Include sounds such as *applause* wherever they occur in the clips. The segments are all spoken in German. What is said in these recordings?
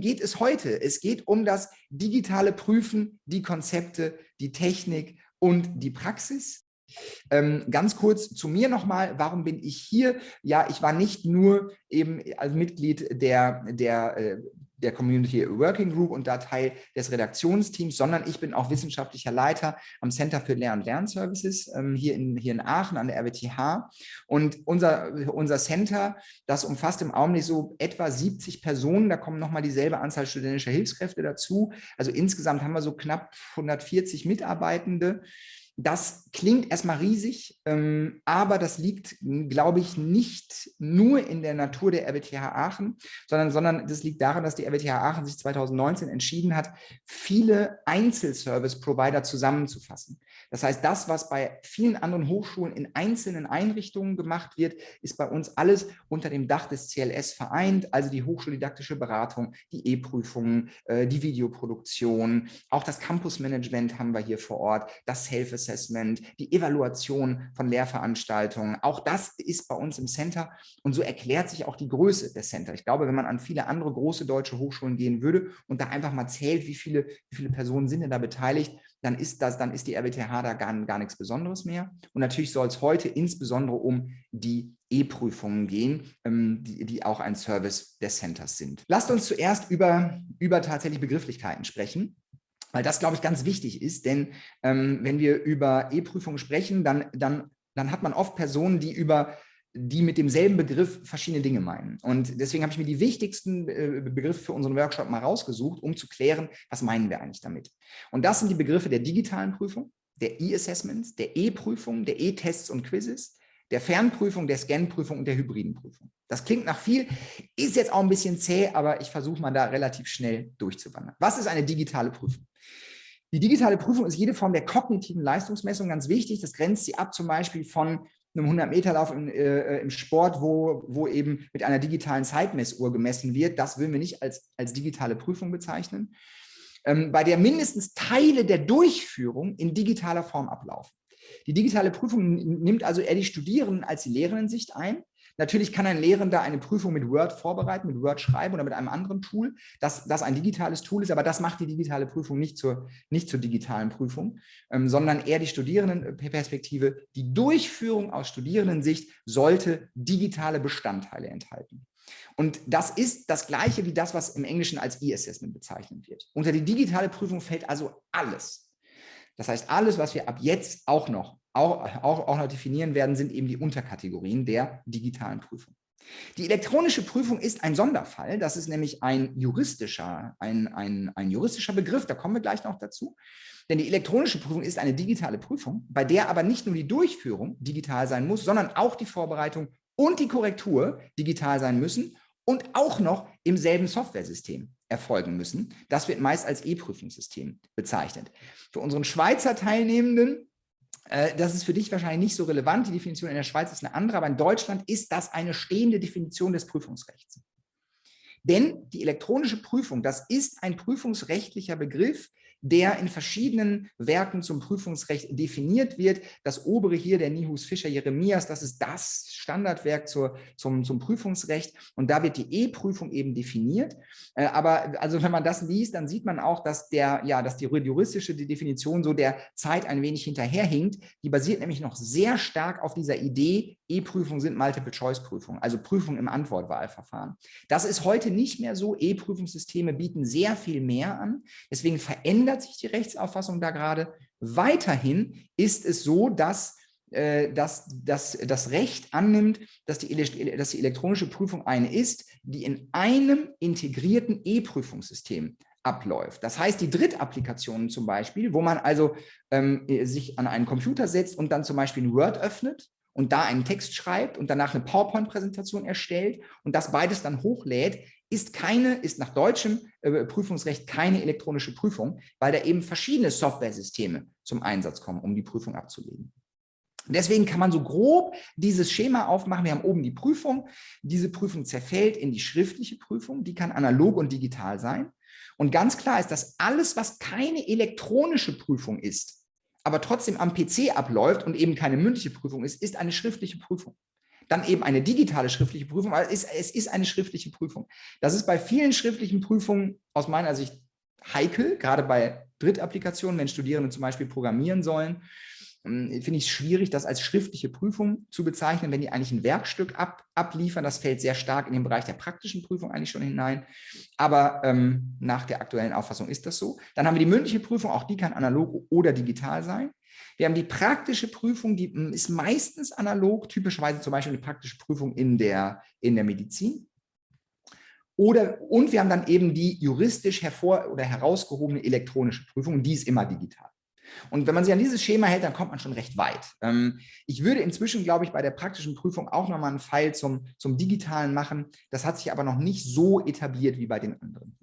geht es heute? Es geht um das digitale Prüfen, die Konzepte, die Technik und die Praxis. Ähm, ganz kurz zu mir nochmal, warum bin ich hier? Ja, ich war nicht nur eben als Mitglied der, der äh, der Community Working Group und da Teil des Redaktionsteams, sondern ich bin auch wissenschaftlicher Leiter am Center für Lehr- und Lernservices ähm, hier, in, hier in Aachen an der RWTH. Und unser, unser Center, das umfasst im Augenblick so etwa 70 Personen, da kommen nochmal dieselbe Anzahl studentischer Hilfskräfte dazu. Also insgesamt haben wir so knapp 140 Mitarbeitende. Das klingt erstmal riesig, ähm, aber das liegt, glaube ich, nicht nur in der Natur der RWTH Aachen, sondern, sondern das liegt daran, dass die RWTH Aachen sich 2019 entschieden hat, viele Einzelservice-Provider zusammenzufassen. Das heißt, das, was bei vielen anderen Hochschulen in einzelnen Einrichtungen gemacht wird, ist bei uns alles unter dem Dach des CLS vereint, also die hochschuldidaktische Beratung, die E-Prüfungen, äh, die Videoproduktion, auch das Campusmanagement haben wir hier vor Ort, das Self-Assessment, die Evaluation von Lehrveranstaltungen. Auch das ist bei uns im Center und so erklärt sich auch die Größe des Center. Ich glaube, wenn man an viele andere große deutsche Hochschulen gehen würde und da einfach mal zählt, wie viele, wie viele Personen sind denn da beteiligt, dann ist das, dann ist die RWTH da gar, gar nichts Besonderes mehr. Und natürlich soll es heute insbesondere um die E-Prüfungen gehen, ähm, die, die auch ein Service des Centers sind. Lasst uns zuerst über, über tatsächlich Begrifflichkeiten sprechen weil das, glaube ich, ganz wichtig ist, denn ähm, wenn wir über E-Prüfungen sprechen, dann, dann, dann hat man oft Personen, die über die mit demselben Begriff verschiedene Dinge meinen. Und deswegen habe ich mir die wichtigsten äh, Begriffe für unseren Workshop mal rausgesucht, um zu klären, was meinen wir eigentlich damit. Und das sind die Begriffe der digitalen Prüfung, der E-Assessments, der E-Prüfung, der E-Tests und Quizzes, der Fernprüfung, der Scanprüfung und der hybriden Prüfung. Das klingt nach viel, ist jetzt auch ein bisschen zäh, aber ich versuche mal da relativ schnell durchzuwandern. Was ist eine digitale Prüfung? Die digitale Prüfung ist jede Form der kognitiven Leistungsmessung ganz wichtig. Das grenzt sie ab zum Beispiel von einem 100-Meter-Lauf im, äh, im, Sport, wo, wo eben mit einer digitalen Zeitmessuhr gemessen wird. Das würden wir nicht als, als digitale Prüfung bezeichnen. Ähm, bei der mindestens Teile der Durchführung in digitaler Form ablaufen. Die digitale Prüfung nimmt also eher die Studierenden als die Lehrenden-Sicht ein. Natürlich kann ein Lehrender eine Prüfung mit Word vorbereiten, mit Word schreiben oder mit einem anderen Tool, das, das ein digitales Tool ist, aber das macht die digitale Prüfung nicht zur, nicht zur digitalen Prüfung, ähm, sondern eher die Studierendenperspektive. Die Durchführung aus Studierendensicht sollte digitale Bestandteile enthalten. Und das ist das Gleiche wie das, was im Englischen als E-Assessment bezeichnet wird. Unter die digitale Prüfung fällt also alles. Das heißt, alles, was wir ab jetzt auch noch auch, auch, auch noch definieren werden, sind eben die Unterkategorien der digitalen Prüfung. Die elektronische Prüfung ist ein Sonderfall. Das ist nämlich ein juristischer, ein, ein, ein juristischer Begriff. Da kommen wir gleich noch dazu. Denn die elektronische Prüfung ist eine digitale Prüfung, bei der aber nicht nur die Durchführung digital sein muss, sondern auch die Vorbereitung und die Korrektur digital sein müssen und auch noch im selben Softwaresystem erfolgen müssen. Das wird meist als E-Prüfungssystem bezeichnet. Für unseren Schweizer Teilnehmenden das ist für dich wahrscheinlich nicht so relevant. Die Definition in der Schweiz ist eine andere, aber in Deutschland ist das eine stehende Definition des Prüfungsrechts. Denn die elektronische Prüfung, das ist ein prüfungsrechtlicher Begriff, der in verschiedenen Werken zum Prüfungsrecht definiert wird. Das obere hier, der Nihus Fischer Jeremias, das ist das Standardwerk zur, zum, zum Prüfungsrecht und da wird die E-Prüfung eben definiert. Äh, aber also wenn man das liest, dann sieht man auch, dass der, ja, dass die juristische Definition so der Zeit ein wenig hinterherhinkt. Die basiert nämlich noch sehr stark auf dieser Idee, E-Prüfungen sind Multiple-Choice-Prüfungen, also Prüfungen im Antwortwahlverfahren. Das ist heute nicht mehr so. E-Prüfungssysteme bieten sehr viel mehr an. Deswegen verändert sich die Rechtsauffassung da gerade. Weiterhin ist es so, dass äh, dass, dass das Recht annimmt, dass die, dass die elektronische Prüfung eine ist, die in einem integrierten E-Prüfungssystem abläuft. Das heißt, die Drittapplikationen zum Beispiel, wo man also ähm, sich an einen Computer setzt und dann zum Beispiel ein Word öffnet und da einen Text schreibt und danach eine PowerPoint-Präsentation erstellt und das beides dann hochlädt, ist keine, ist nach deutschem äh, Prüfungsrecht keine elektronische Prüfung, weil da eben verschiedene Software-Systeme zum Einsatz kommen, um die Prüfung abzulegen. Deswegen kann man so grob dieses Schema aufmachen. Wir haben oben die Prüfung. Diese Prüfung zerfällt in die schriftliche Prüfung. Die kann analog und digital sein. Und ganz klar ist, dass alles, was keine elektronische Prüfung ist, aber trotzdem am PC abläuft und eben keine mündliche Prüfung ist, ist eine schriftliche Prüfung. Dann eben eine digitale schriftliche Prüfung, weil es ist, es ist eine schriftliche Prüfung. Das ist bei vielen schriftlichen Prüfungen aus meiner Sicht heikel, gerade bei Drittapplikationen, wenn Studierende zum Beispiel programmieren sollen ähm, finde ich schwierig, das als schriftliche Prüfung zu bezeichnen, wenn die eigentlich ein Werkstück ab, abliefern. Das fällt sehr stark in den Bereich der praktischen Prüfung eigentlich schon hinein. Aber ähm, nach der aktuellen Auffassung ist das so. Dann haben wir die mündliche Prüfung, auch die kann analog oder digital sein. Wir haben die praktische Prüfung, die hm, ist meistens analog, typischerweise zum Beispiel eine praktische Prüfung in der, in der Medizin. Oder, und wir haben dann eben die juristisch hervor oder herausgehobene elektronische Prüfung, die ist immer digital. Und wenn man sich an dieses Schema hält, dann kommt man schon recht weit. Ähm, ich würde inzwischen, glaube ich, bei der praktischen Prüfung auch nochmal einen Pfeil zum, zum Digitalen machen. Das hat sich aber noch nicht so etabliert wie bei den anderen.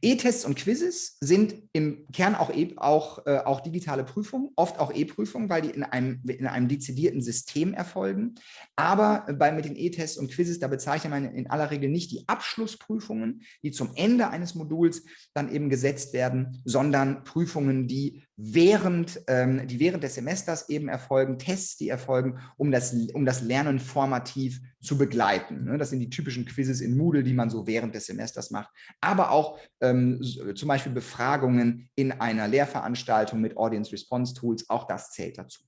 E-Tests und Quizzes sind im Kern auch, e auch, äh, auch digitale Prüfungen, oft auch E-Prüfungen, weil die in einem, in einem dezidierten System erfolgen. Aber bei, mit den E-Tests und Quizzes, da bezeichnet man in aller Regel nicht die Abschlussprüfungen, die zum Ende eines Moduls dann eben gesetzt werden, sondern Prüfungen, die während, ähm, die während des Semesters eben erfolgen, Tests, die erfolgen, um das, um das Lernen formativ zu begleiten. Ne? Das sind die typischen Quizzes in Moodle, die man so während des Semesters macht, aber auch ähm, zum Beispiel Befragungen in einer Lehrveranstaltung mit Audience Response Tools, auch das zählt dazu.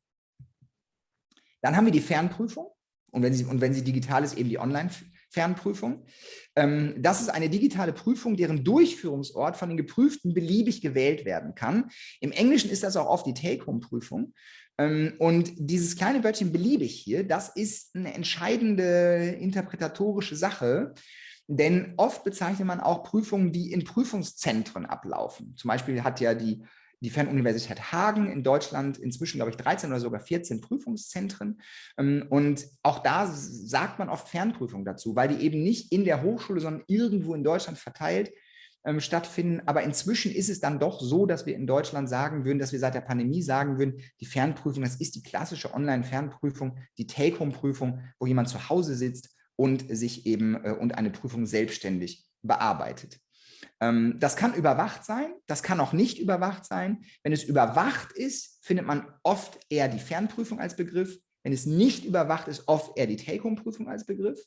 Dann haben wir die Fernprüfung und wenn sie, und wenn sie digital ist, eben die Online-Fernprüfung. Fernprüfung. Ähm, das ist eine digitale Prüfung, deren Durchführungsort von den Geprüften beliebig gewählt werden kann. Im Englischen ist das auch oft die Take-Home-Prüfung. Ähm, und dieses kleine Wörtchen beliebig hier, das ist eine entscheidende interpretatorische Sache, denn oft bezeichnet man auch Prüfungen, die in Prüfungszentren ablaufen. Zum Beispiel hat ja die die Fernuniversität Hagen in Deutschland inzwischen, glaube ich, 13 oder sogar 14 Prüfungszentren. Ähm, und auch da sagt man oft Fernprüfung dazu, weil die eben nicht in der Hochschule, sondern irgendwo in Deutschland verteilt ähm, stattfinden. Aber inzwischen ist es dann doch so, dass wir in Deutschland sagen würden, dass wir seit der Pandemie sagen würden, die Fernprüfung, das ist die klassische Online-Fernprüfung, die Take-Home-Prüfung, wo jemand zu Hause sitzt und sich eben äh, und eine Prüfung selbstständig bearbeitet. Ähm, das kann überwacht sein, das kann auch nicht überwacht sein. Wenn es überwacht ist, findet man oft eher die Fernprüfung als Begriff. Wenn es nicht überwacht ist, oft eher die Take-Home-Prüfung als Begriff.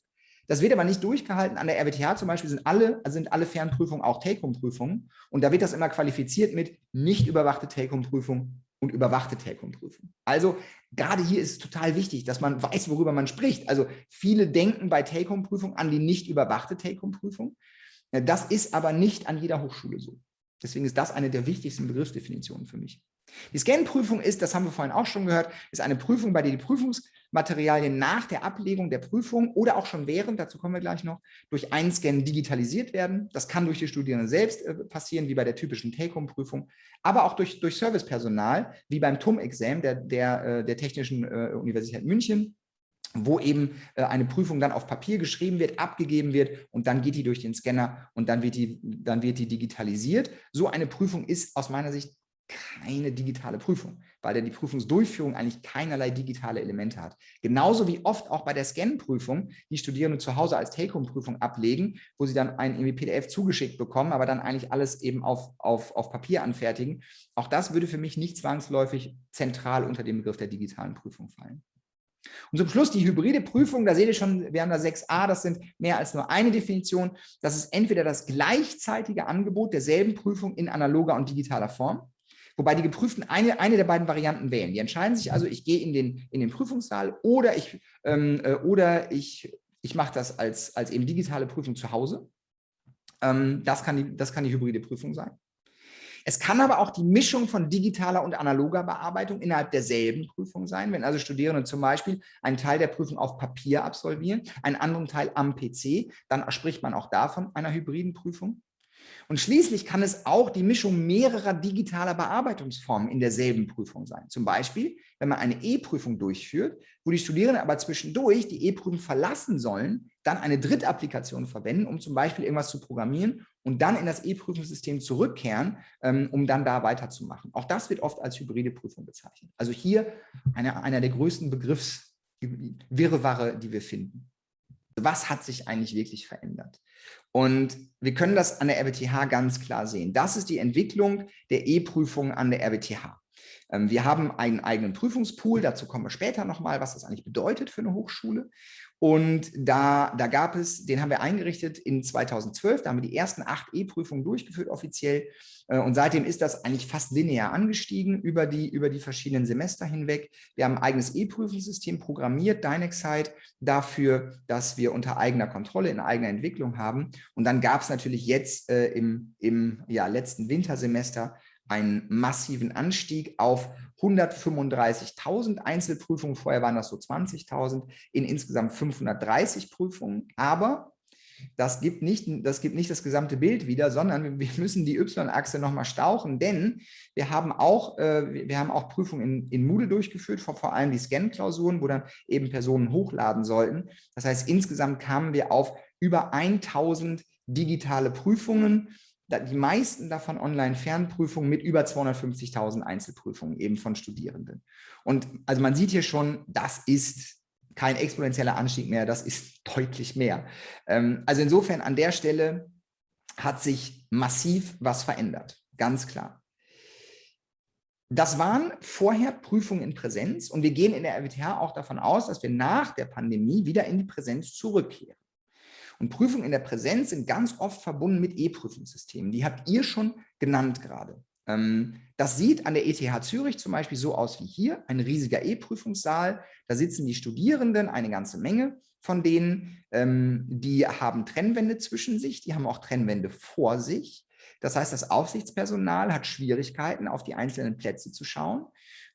Das wird aber nicht durchgehalten. An der RWTH zum Beispiel sind alle, also sind alle Fernprüfungen auch Take-Home-Prüfungen. Und da wird das immer qualifiziert mit nicht überwachte Take-Home-Prüfung und überwachte Take-Home-Prüfung. Also gerade hier ist es total wichtig, dass man weiß, worüber man spricht. Also viele denken bei Take-Home-Prüfung an die nicht überwachte Take-Home-Prüfung. Das ist aber nicht an jeder Hochschule so. Deswegen ist das eine der wichtigsten Begriffsdefinitionen für mich. Die Scan-Prüfung ist, das haben wir vorhin auch schon gehört, ist eine Prüfung, bei der die Prüfungsmaterialien nach der Ablegung der Prüfung oder auch schon während, dazu kommen wir gleich noch, durch Einscannen digitalisiert werden. Das kann durch die Studierenden selbst äh, passieren, wie bei der typischen Take-Home-Prüfung, aber auch durch, durch Servicepersonal, wie beim TUM-Exam der, der, äh, der Technischen äh, Universität München wo eben äh, eine Prüfung dann auf Papier geschrieben wird, abgegeben wird und dann geht die durch den Scanner und dann wird die, dann wird die digitalisiert. So eine Prüfung ist aus meiner Sicht keine digitale Prüfung, weil die Prüfungsdurchführung eigentlich keinerlei digitale Elemente hat. Genauso wie oft auch bei der Scan-Prüfung die Studierenden zu Hause als Take-Home-Prüfung ablegen, wo sie dann ein PDF zugeschickt bekommen, aber dann eigentlich alles eben auf, auf, auf Papier anfertigen. Auch das würde für mich nicht zwangsläufig zentral unter den Begriff der digitalen Prüfung fallen. Und zum Schluss die hybride Prüfung, da seht ihr schon, wir haben da 6a, das sind mehr als nur eine Definition. Das ist entweder das gleichzeitige Angebot derselben Prüfung in analoger und digitaler Form, wobei die Geprüften eine, eine der beiden Varianten wählen. Die entscheiden sich also, ich gehe in den, in den Prüfungssaal oder ich, ähm, äh, oder ich, ich mache das als, als eben digitale Prüfung zu Hause. Ähm, das, kann die, das kann die hybride Prüfung sein. Es kann aber auch die Mischung von digitaler und analoger Bearbeitung innerhalb derselben Prüfung sein, wenn also Studierende zum Beispiel einen Teil der Prüfung auf Papier absolvieren, einen anderen Teil am PC, dann spricht man auch davon einer hybriden Prüfung. Und schließlich kann es auch die Mischung mehrerer digitaler Bearbeitungsformen in derselben Prüfung sein. Zum Beispiel, wenn man eine E-Prüfung durchführt, wo die Studierenden aber zwischendurch die E-Prüfung verlassen sollen, dann eine Drittapplikation verwenden, um zum Beispiel irgendwas zu programmieren und dann in das E-Prüfungssystem zurückkehren, ähm, um dann da weiterzumachen. Auch das wird oft als hybride Prüfung bezeichnet. Also hier eine, einer der größten Begriffswirrwarre, die wir finden. Was hat sich eigentlich wirklich verändert? Und wir können das an der RWTH ganz klar sehen. Das ist die Entwicklung der E-Prüfung an der RWTH. Ähm, wir haben einen eigenen Prüfungspool, dazu kommen wir später nochmal, was das eigentlich bedeutet für eine Hochschule. Und da, da gab es, den haben wir eingerichtet in 2012, da haben wir die ersten acht E-Prüfungen durchgeführt offiziell. Äh, und seitdem ist das eigentlich fast linear angestiegen über die, über die verschiedenen Semester hinweg. Wir haben ein eigenes E-Prüfungssystem programmiert, Dynexite, dafür, dass wir unter eigener Kontrolle, in eigener Entwicklung haben. Und dann gab es natürlich jetzt äh, im, im ja, letzten Wintersemester einen massiven Anstieg auf 135.000 Einzelprüfungen. Vorher waren das so 20.000 in insgesamt 530 Prüfungen. Aber das gibt, nicht, das gibt nicht das gesamte Bild wieder, sondern wir müssen die Y-Achse nochmal stauchen, denn wir haben auch, äh, wir haben auch Prüfungen in, in Moodle durchgeführt, vor, vor allem die Scan-Klausuren, wo dann eben Personen hochladen sollten. Das heißt, insgesamt kamen wir auf über 1000 digitale Prüfungen die meisten davon Online-Fernprüfungen mit über 250.000 Einzelprüfungen eben von Studierenden. Und also man sieht hier schon, das ist kein exponentieller Anstieg mehr, das ist deutlich mehr. Ähm, also insofern an der Stelle hat sich massiv was verändert, ganz klar. Das waren vorher Prüfungen in Präsenz und wir gehen in der RWTH auch davon aus, dass wir nach der Pandemie wieder in die Präsenz zurückkehren. Und Prüfungen in der Präsenz sind ganz oft verbunden mit E-Prüfungssystemen. Die habt ihr schon genannt gerade. Ähm, das sieht an der ETH Zürich zum Beispiel so aus wie hier, ein riesiger E-Prüfungssaal. Da sitzen die Studierenden, eine ganze Menge von denen, ähm, die haben Trennwände zwischen sich, die haben auch Trennwände vor sich. Das heißt, das Aufsichtspersonal hat Schwierigkeiten, auf die einzelnen Plätze zu schauen.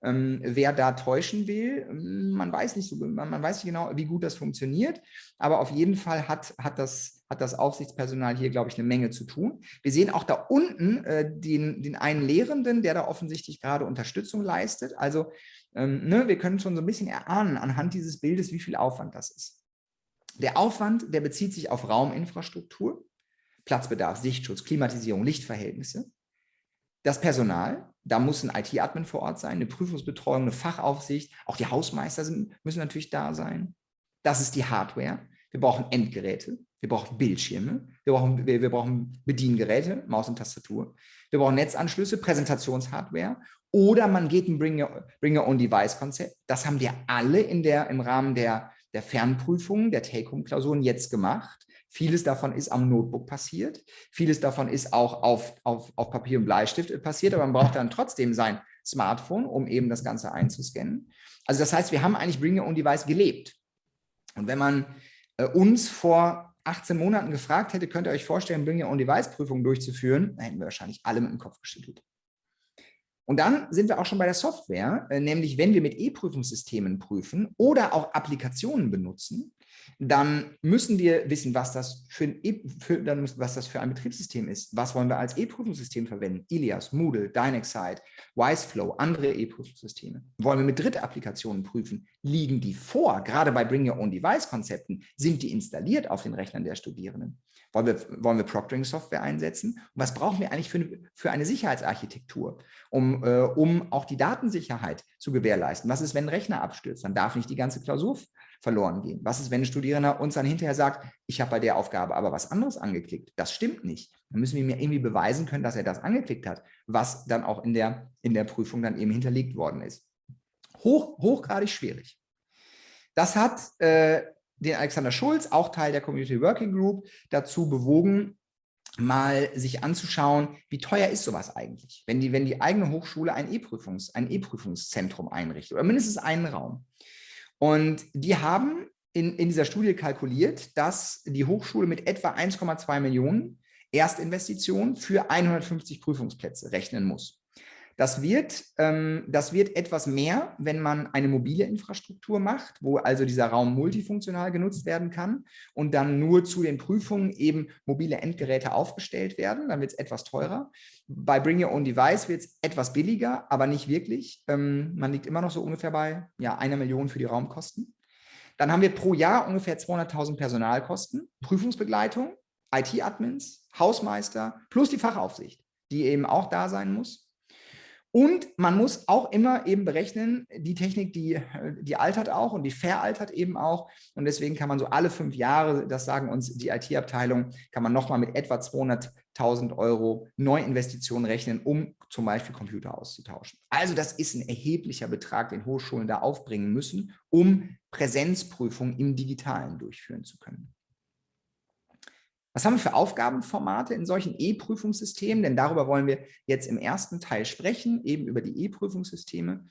Ähm, wer da täuschen will, ähm, man weiß nicht so, man, man, weiß nicht genau, wie gut das funktioniert, aber auf jeden Fall hat, hat, das, hat das Aufsichtspersonal hier, glaube ich, eine Menge zu tun. Wir sehen auch da unten äh, den, den einen Lehrenden, der da offensichtlich gerade Unterstützung leistet. Also ähm, ne, wir können schon so ein bisschen erahnen anhand dieses Bildes, wie viel Aufwand das ist. Der Aufwand, der bezieht sich auf Rauminfrastruktur, Platzbedarf, Sichtschutz, Klimatisierung, Lichtverhältnisse. Das Personal, da muss ein IT-Admin vor Ort sein, eine Prüfungsbetreuung, eine Fachaufsicht, auch die Hausmeister sind, müssen natürlich da sein. Das ist die Hardware. Wir brauchen Endgeräte, wir brauchen Bildschirme, wir brauchen, wir, wir brauchen Bediengeräte, Maus und Tastatur, wir brauchen Netzanschlüsse, Präsentationshardware oder man geht ein Bring-Your-Own-Device-Konzept. Das haben wir alle in der, im Rahmen der, der Fernprüfungen, der Take-Home-Klausuren jetzt gemacht. Vieles davon ist am Notebook passiert. Vieles davon ist auch auf, auf, auf Papier und Bleistift passiert, aber man braucht dann trotzdem sein Smartphone, um eben das Ganze einzuscannen. Also das heißt, wir haben eigentlich Bring Your Own Device gelebt. Und wenn man äh, uns vor 18 Monaten gefragt hätte, könnt ihr euch vorstellen, Bring Your Own Device Prüfungen durchzuführen, dann hätten wir wahrscheinlich alle mit dem Kopf geschüttelt. Und dann sind wir auch schon bei der Software, äh, nämlich wenn wir mit E-Prüfungssystemen prüfen oder auch Applikationen benutzen, dann müssen wir wissen, was das für ein, e für, dann müssen, was das für ein Betriebssystem ist. Was wollen wir als E-Prüfungssystem verwenden? Ilias, Moodle, Dynexite, Wiseflow, andere E-Prüfungssysteme. Wollen wir mit Drittapplikationen prüfen? Liegen die vor? Gerade bei Bring Your Own Device-Konzepten sind die installiert auf den Rechnern der Studierenden. Wollen wir, wollen wir Proctoring-Software einsetzen? Und was brauchen wir eigentlich für, für eine Sicherheitsarchitektur, um, äh, um auch die Datensicherheit zu gewährleisten? Was ist, wenn ein Rechner abstürzt? Dann darf nicht die ganze Klausur verloren gehen. Was ist, wenn ein Studierender uns dann hinterher sagt, ich habe bei der Aufgabe aber was anderes angeklickt? Das stimmt nicht. Dann müssen wir mir irgendwie beweisen können, dass er das angeklickt hat, was dann auch in der, in der Prüfung dann eben hinterlegt worden ist. Hoch, hochgradig schwierig. Das hat äh, den Alexander Schulz, auch Teil der Community Working Group, dazu bewogen, mal sich anzuschauen, wie teuer ist sowas eigentlich, wenn die, wenn die eigene Hochschule ein E-Prüfungs, ein E-Prüfungszentrum einrichtet oder mindestens einen Raum. Und die haben in, in dieser Studie kalkuliert, dass die Hochschule mit etwa 1,2 Millionen Erstinvestitionen für 150 Prüfungsplätze rechnen muss. Das wird, ähm, das wird etwas mehr, wenn man eine mobile Infrastruktur macht, wo also dieser Raum multifunktional genutzt werden kann und dann nur zu den Prüfungen eben mobile Endgeräte aufgestellt werden. Dann wird es etwas teurer. Bei Bring Your Own Device wird es etwas billiger, aber nicht wirklich. Ähm, man liegt immer noch so ungefähr bei ja, einer Million für die Raumkosten. Dann haben wir pro Jahr ungefähr 200.000 Personalkosten, Prüfungsbegleitung, IT-Admins, Hausmeister plus die Fachaufsicht, die eben auch da sein muss. Und man muss auch immer eben berechnen, die Technik, die, die altert auch und die veraltert eben auch. Und deswegen kann man so alle fünf Jahre, das sagen uns die IT-Abteilung, kann man nochmal mit etwa 200.000 1000 Euro Neuinvestitionen rechnen, um zum Beispiel Computer auszutauschen. Also das ist ein erheblicher Betrag, den Hochschulen da aufbringen müssen, um Präsenzprüfungen im Digitalen durchführen zu können. Was haben wir für Aufgabenformate in solchen E-Prüfungssystemen? Denn darüber wollen wir jetzt im ersten Teil sprechen, eben über die E-Prüfungssysteme.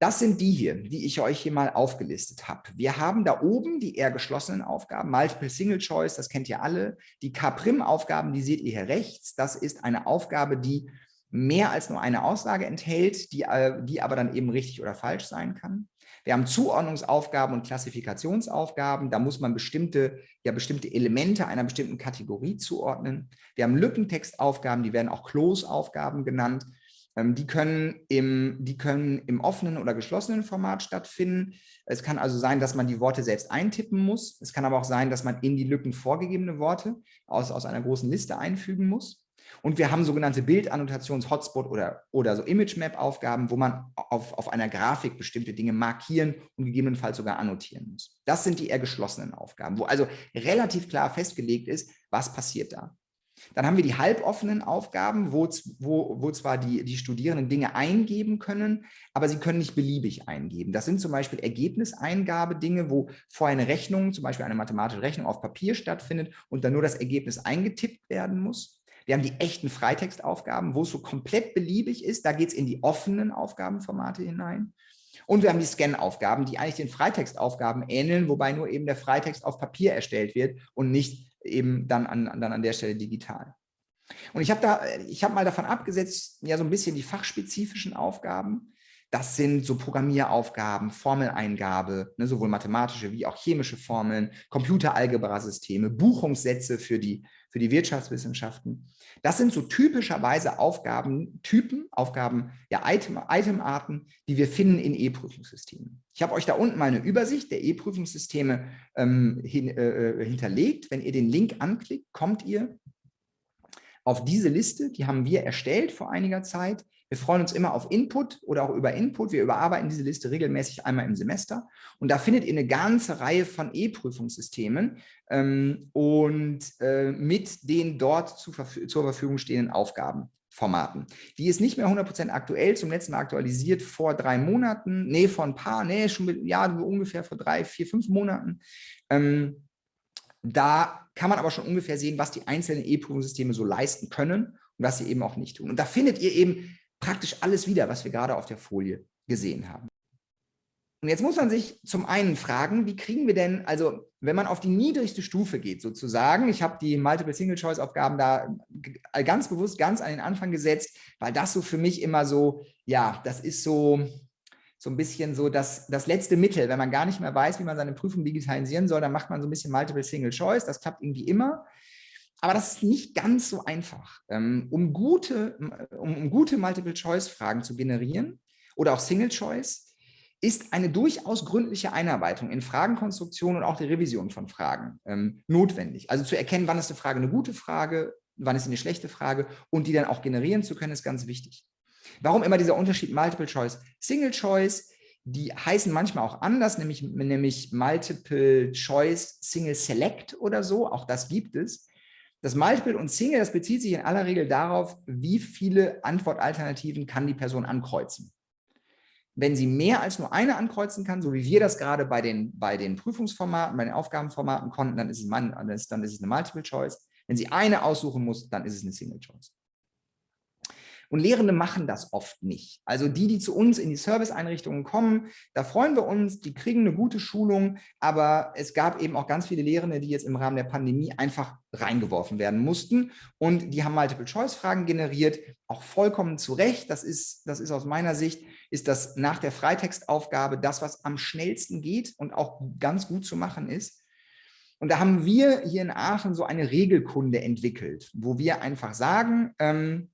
Das sind die hier, die ich euch hier mal aufgelistet habe. Wir haben da oben die eher geschlossenen Aufgaben, Multiple Single Choice, das kennt ihr alle. Die K-Prim-Aufgaben, die seht ihr hier rechts. Das ist eine Aufgabe, die mehr als nur eine Aussage enthält, die, äh, die aber dann eben richtig oder falsch sein kann. Wir haben Zuordnungsaufgaben und Klassifikationsaufgaben. Da muss man bestimmte, ja, bestimmte Elemente einer bestimmten Kategorie zuordnen. Wir haben Lückentextaufgaben, die werden auch Close-Aufgaben genannt. Ähm, die können, im, die können im offenen oder geschlossenen Format stattfinden. Es kann also sein, dass man die Worte selbst eintippen muss. Es kann aber auch sein, dass man in die Lücken vorgegebene Worte aus, aus einer großen Liste einfügen muss. Und wir haben sogenannte Bildannotations-Hotspot oder, oder so Image-Map-Aufgaben, wo man auf, auf einer Grafik bestimmte Dinge markieren und gegebenenfalls sogar annotieren muss. Das sind die eher geschlossenen Aufgaben, wo also relativ klar festgelegt ist, was passiert da. Dann haben wir die halboffenen Aufgaben, wo, wo, wo zwar die, die Studierenden Dinge eingeben können, aber sie können nicht beliebig eingeben. Das sind zum Beispiel Ergebniseingabe-Dinge, wo vorher eine Rechnung, zum Beispiel eine mathematische Rechnung auf Papier stattfindet und dann nur das Ergebnis eingetippt werden muss. Wir haben die echten Freitextaufgaben, wo es so komplett beliebig ist. Da geht es in die offenen Aufgabenformate hinein. Und wir haben die Scan-Aufgaben, die eigentlich den Freitextaufgaben ähneln, wobei nur eben der Freitext auf Papier erstellt wird und nicht eben dann an, dann an der Stelle digital. Und ich habe da, ich habe mal davon abgesetzt, ja so ein bisschen die fachspezifischen Aufgaben. Das sind so Programmieraufgaben, Formeleingabe, ne, sowohl mathematische wie auch chemische Formeln, Computeralgebra-Systeme, Buchungssätze für die, für die Wirtschaftswissenschaften. Das sind so typischerweise Aufgabentypen, Aufgaben, ja, Item, Itemarten, die wir finden in E-Prüfungssystemen. Ich habe euch da unten mal eine Übersicht der E-Prüfungssysteme ähm, hin, äh, äh, hinterlegt. Wenn ihr den Link anklickt, kommt ihr auf diese Liste. Die haben wir erstellt vor einiger Zeit. Wir freuen uns immer auf Input oder auch über Input. Wir überarbeiten diese Liste regelmäßig einmal im Semester. Und da findet ihr eine ganze Reihe von E-Prüfungssystemen ähm, und äh, mit den dort zu, zur Verfügung stehenden Aufgabenformaten. Die ist nicht mehr 100% aktuell, zum letzten Mal aktualisiert vor drei Monaten, nee, vor ein paar, nee, schon mit, ja, ungefähr vor drei, vier, fünf Monaten. Ähm, da kann man aber schon ungefähr sehen, was die einzelnen E-Prüfungssysteme so leisten können und was sie eben auch nicht tun. Und da findet ihr eben praktisch alles wieder, was wir gerade auf der Folie gesehen haben. Und jetzt muss man sich zum einen fragen, wie kriegen wir denn, also wenn man auf die niedrigste Stufe geht sozusagen, ich habe die Multiple-Single-Choice-Aufgaben da ganz bewusst ganz an den Anfang gesetzt, weil das so für mich immer so, ja, das ist so, so ein bisschen so das, das letzte Mittel. Wenn man gar nicht mehr weiß, wie man seine Prüfung digitalisieren soll, dann macht man so ein bisschen Multiple-Single-Choice, das klappt irgendwie immer. Aber das ist nicht ganz so einfach. Ähm, um gute, um, gute Multiple-Choice-Fragen zu generieren oder auch Single-Choice, ist eine durchaus gründliche Einarbeitung in Fragenkonstruktion und auch die Revision von Fragen ähm, notwendig. Also zu erkennen, wann ist eine Frage eine gute Frage, wann ist eine schlechte Frage und die dann auch generieren zu können, ist ganz wichtig. Warum immer dieser Unterschied Multiple Choice, Single Choice? Die heißen manchmal auch anders, nämlich, nämlich Multiple Choice, Single Select oder so. Auch das gibt es. Das Multiple und Single, das bezieht sich in aller Regel darauf, wie viele Antwortalternativen kann die Person ankreuzen. Wenn sie mehr als nur eine ankreuzen kann, so wie wir das gerade bei den, bei den Prüfungsformaten, bei den Aufgabenformaten konnten, dann ist, es, dann ist es eine Multiple Choice. Wenn sie eine aussuchen muss, dann ist es eine Single Choice. Und Lehrende machen das oft nicht. Also die, die zu uns in die Serviceeinrichtungen kommen, da freuen wir uns, die kriegen eine gute Schulung, aber es gab eben auch ganz viele Lehrende, die jetzt im Rahmen der Pandemie einfach reingeworfen werden mussten und die haben Multiple-Choice-Fragen generiert, auch vollkommen zu Recht. Das ist, das ist aus meiner Sicht, ist das nach der Freitextaufgabe das, was am schnellsten geht und auch ganz gut zu machen ist. Und da haben wir hier in Aachen so eine Regelkunde entwickelt, wo wir einfach sagen, ähm,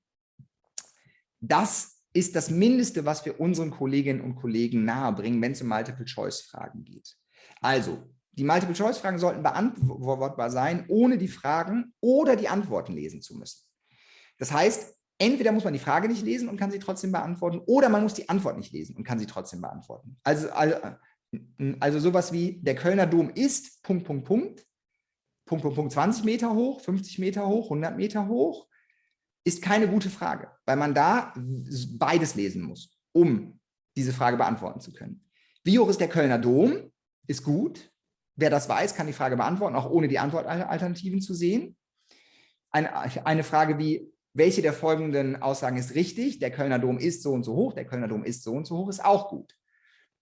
das ist das Mindeste, was wir unseren Kolleginnen und Kollegen nahebringen, wenn es um Multiple-Choice-Fragen geht. Also, die Multiple-Choice-Fragen sollten beantwortbar sein, ohne die Fragen oder die Antworten lesen zu müssen. Das heißt, entweder muss man die Frage nicht lesen und kann sie trotzdem beantworten, oder man muss die Antwort nicht lesen und kann sie trotzdem beantworten. Also, also, also sowas wie, der Kölner Dom ist, Punkt, Punkt, Punkt, Punkt, Punkt, Punkt, 20 Meter hoch, 50 Meter hoch, 100 Meter hoch, ist keine gute Frage, weil man da beides lesen muss, um diese Frage beantworten zu können. Wie hoch ist der Kölner Dom? Ist gut. Wer das weiß, kann die Frage beantworten, auch ohne die Antwortalternativen zu sehen. Eine, eine Frage wie, welche der folgenden Aussagen ist richtig? Der Kölner Dom ist so und so hoch, der Kölner Dom ist so und so hoch, ist auch gut.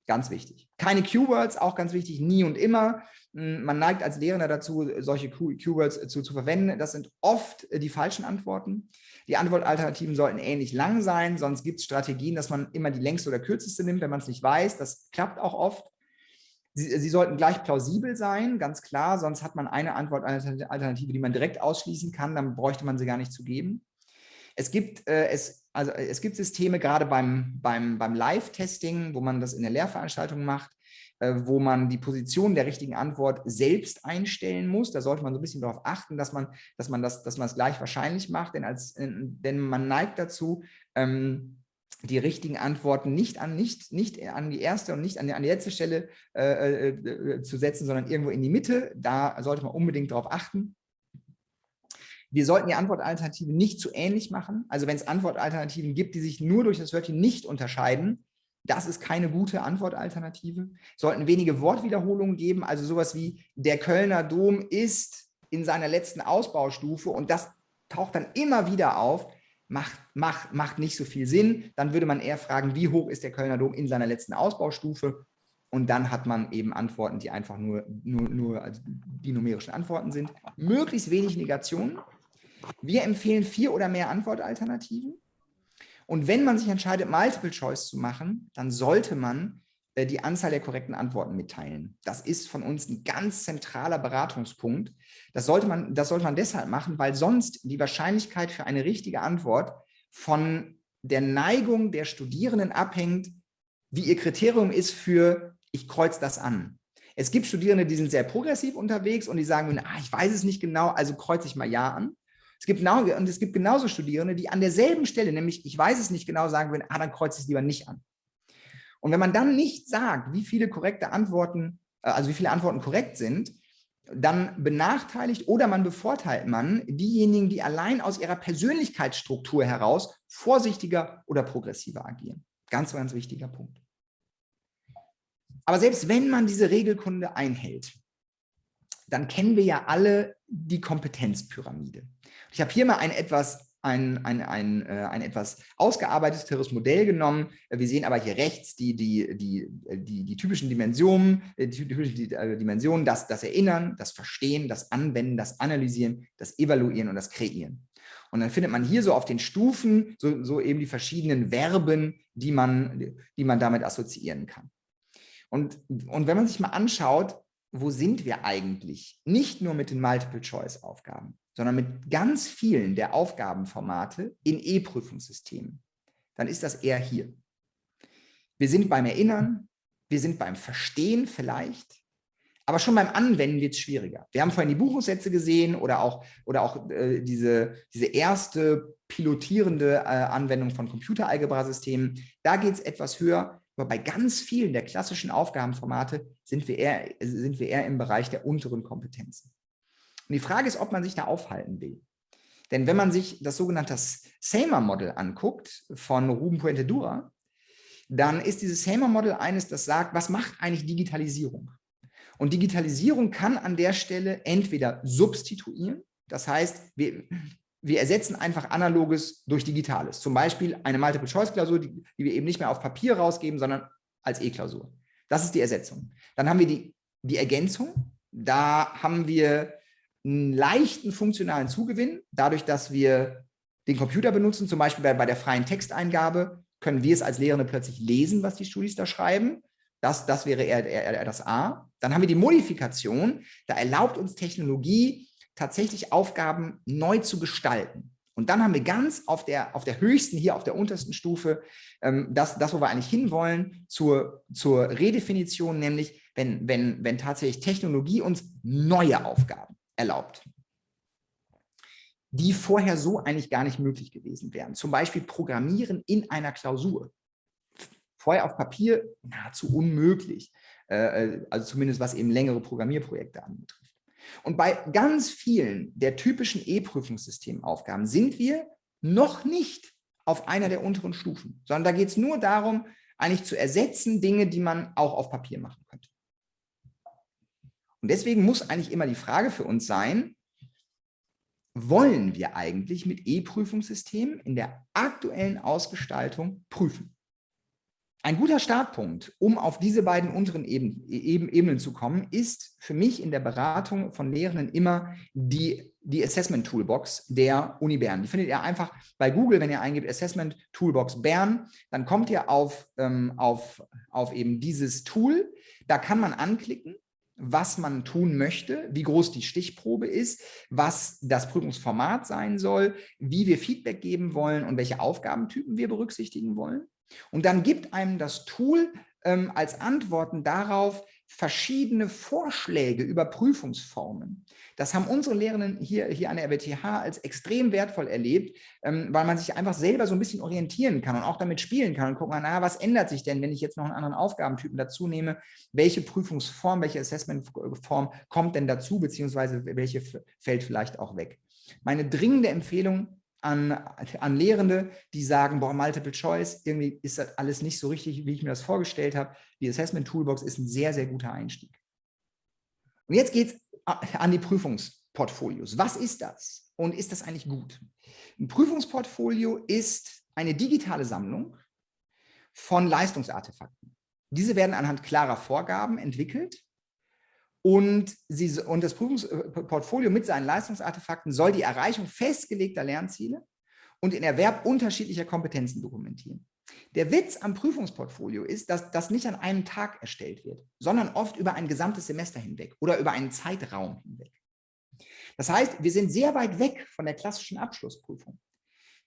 Ganz wichtig. Keine Q-Words, auch ganz wichtig, nie und immer. Hm, man neigt als Lehrender dazu, solche Q-Words zu, zu verwenden. Das sind oft äh, die falschen Antworten. Die Antwortalternativen sollten ähnlich lang sein, sonst gibt es Strategien, dass man immer die längste oder kürzeste nimmt, wenn man es nicht weiß. Das klappt auch oft. Sie, sie, sollten gleich plausibel sein, ganz klar, sonst hat man eine Antwortalternative, die man direkt ausschließen kann, dann bräuchte man sie gar nicht zu geben. Es gibt, äh, es, also äh, es gibt Systeme, gerade beim, beim, beim Live-Testing, wo man das in der Lehrveranstaltung macht, äh, wo man die Position der richtigen Antwort selbst einstellen muss. Da sollte man so ein bisschen darauf achten, dass man, dass man das, dass man es gleich wahrscheinlich macht, denn, als, denn man neigt dazu, ähm, die richtigen Antworten nicht an, nicht, nicht an die erste und nicht an die, an die letzte Stelle äh, äh, zu setzen, sondern irgendwo in die Mitte. Da sollte man unbedingt darauf achten. Wir sollten die Antwortalternativen nicht zu ähnlich machen. Also wenn es Antwortalternativen gibt, die sich nur durch das Wörtchen nicht unterscheiden, das ist keine gute Antwortalternative. Sollten wenige Wortwiederholungen geben, also sowas wie der Kölner Dom ist in seiner letzten Ausbaustufe und das taucht dann immer wieder auf, macht, macht, macht nicht so viel Sinn. Dann würde man eher fragen, wie hoch ist der Kölner Dom in seiner letzten Ausbaustufe? Und dann hat man eben Antworten, die einfach nur, nur, nur also die numerischen Antworten sind. Möglichst wenig Negationen. Wir empfehlen vier oder mehr Antwortalternativen. Und wenn man sich entscheidet, Multiple Choice zu machen, dann sollte man äh, die Anzahl der korrekten Antworten mitteilen. Das ist von uns ein ganz zentraler Beratungspunkt. Das sollte man, das sollte man deshalb machen, weil sonst die Wahrscheinlichkeit für eine richtige Antwort von der Neigung der Studierenden abhängt, wie ihr Kriterium ist für, ich kreuze das an. Es gibt Studierende, die sind sehr progressiv unterwegs und die sagen, ah, ich weiß es nicht genau, also kreuze ich mal Ja an. Es gibt, genau, und es gibt genauso Studierende, die an derselben Stelle, nämlich ich weiß es nicht genau, sagen würden, ah, dann kreuze ich es lieber nicht an. Und wenn man dann nicht sagt, wie viele korrekte Antworten, äh, also wie viele Antworten korrekt sind, dann benachteiligt oder man bevorteilt man diejenigen, die allein aus ihrer Persönlichkeitsstruktur heraus vorsichtiger oder progressiver agieren. Ganz, ganz wichtiger Punkt. Aber selbst wenn man diese Regelkunde einhält, dann kennen wir ja alle die Kompetenzpyramide. Ich habe hier mal ein etwas ein, ein, ein, äh, ein etwas ausgearbeiteteres Modell genommen. Wir sehen aber hier rechts die, die, die, die, die typischen Dimensionen, äh, die typischen äh, Dimensionen, das, das Erinnern, das Verstehen, das Anwenden, das Analysieren, das Evaluieren und das Kreieren. Und dann findet man hier so auf den Stufen so, so eben die verschiedenen Verben, die man, die man damit assoziieren kann. Und, und wenn man sich mal anschaut, wo sind wir eigentlich? Nicht nur mit den Multiple-Choice-Aufgaben, sondern mit ganz vielen der Aufgabenformate in E-Prüfungssystemen. Dann ist das eher hier. Wir sind beim Erinnern, wir sind beim Verstehen vielleicht, aber schon beim Anwenden wird es schwieriger. Wir haben vorhin die Buchungssätze gesehen oder auch, oder auch äh, diese, diese erste pilotierende äh, Anwendung von Computeralgebra-Systemen. Da geht es etwas höher. Aber bei ganz vielen der klassischen Aufgabenformate sind wir, eher, sind wir eher im Bereich der unteren Kompetenzen. Und die Frage ist, ob man sich da aufhalten will. Denn wenn man sich das sogenannte Samer-Model anguckt von Ruben Puente-Dura, dann ist dieses Samer-Model eines, das sagt, was macht eigentlich Digitalisierung? Und Digitalisierung kann an der Stelle entweder substituieren, das heißt, wir, wir ersetzen einfach Analoges durch Digitales. Zum Beispiel eine Multiple-Choice-Klausur, die, die, wir eben nicht mehr auf Papier rausgeben, sondern als E-Klausur. Das ist die Ersetzung. Dann haben wir die, die Ergänzung. Da haben wir einen leichten funktionalen Zugewinn. Dadurch, dass wir den Computer benutzen, zum Beispiel bei, bei der freien Texteingabe, können wir es als Lehrende plötzlich lesen, was die Studis da schreiben. Das, das wäre eher, eher, eher das A. Dann haben wir die Modifikation. Da erlaubt uns Technologie, tatsächlich Aufgaben neu zu gestalten. Und dann haben wir ganz auf der, auf der höchsten, hier auf der untersten Stufe, ähm, das, das, wo wir eigentlich hinwollen, zur, zur Redefinition, nämlich wenn, wenn, wenn tatsächlich Technologie uns neue Aufgaben erlaubt, die vorher so eigentlich gar nicht möglich gewesen wären. Zum Beispiel Programmieren in einer Klausur. Vorher auf Papier nahezu unmöglich, äh, äh also zumindest was eben längere Programmierprojekte anbetrifft. Und bei ganz vielen der typischen E-Prüfungssystemaufgaben sind wir noch nicht auf einer der unteren Stufen, sondern da geht es nur darum, eigentlich zu ersetzen Dinge, die man auch auf Papier machen könnte. Und deswegen muss eigentlich immer die Frage für uns sein, wollen wir eigentlich mit E-Prüfungssystemen in der aktuellen Ausgestaltung prüfen? Ein guter Startpunkt, um auf diese beiden unteren Eben, Ebenen zu kommen, ist für mich in der Beratung von Lehrenden immer die, die Assessment Toolbox der Uni Bern. Die findet ihr einfach bei Google, wenn ihr eingebt Assessment Toolbox Bern, dann kommt ihr auf, ähm, auf, auf eben dieses Tool. Da kann man anklicken was man tun möchte, wie groß die Stichprobe ist, was das Prüfungsformat sein soll, wie wir Feedback geben wollen und welche Aufgabentypen wir berücksichtigen wollen. Und dann gibt einem das Tool ähm, als Antworten darauf verschiedene Vorschläge über Prüfungsformen. Das haben unsere Lehrenden hier, hier an der RWTH als extrem wertvoll erlebt, ähm, weil man sich einfach selber so ein bisschen orientieren kann und auch damit spielen kann und gucken, na, was ändert sich denn, wenn ich jetzt noch einen anderen Aufgabentypen dazu nehme? Welche Prüfungsform, welche Assessmentform kommt denn dazu, beziehungsweise welche fällt vielleicht auch weg? Meine dringende Empfehlung an, an Lehrende, die sagen, boah, Multiple Choice, irgendwie ist das alles nicht so richtig, wie ich mir das vorgestellt habe. Die Assessment Toolbox ist ein sehr, sehr guter Einstieg. Und jetzt geht es an die Prüfungsportfolios. Was ist das? Und ist das eigentlich gut? Ein Prüfungsportfolio ist eine digitale Sammlung von Leistungsartefakten. Diese werden anhand klarer Vorgaben entwickelt und, sie, und das Prüfungsportfolio mit seinen Leistungsartefakten soll die Erreichung festgelegter Lernziele und den Erwerb unterschiedlicher Kompetenzen dokumentieren. Der Witz am Prüfungsportfolio ist, dass das nicht an einem Tag erstellt wird, sondern oft über ein gesamtes Semester hinweg oder über einen Zeitraum hinweg. Das heißt, wir sind sehr weit weg von der klassischen Abschlussprüfung.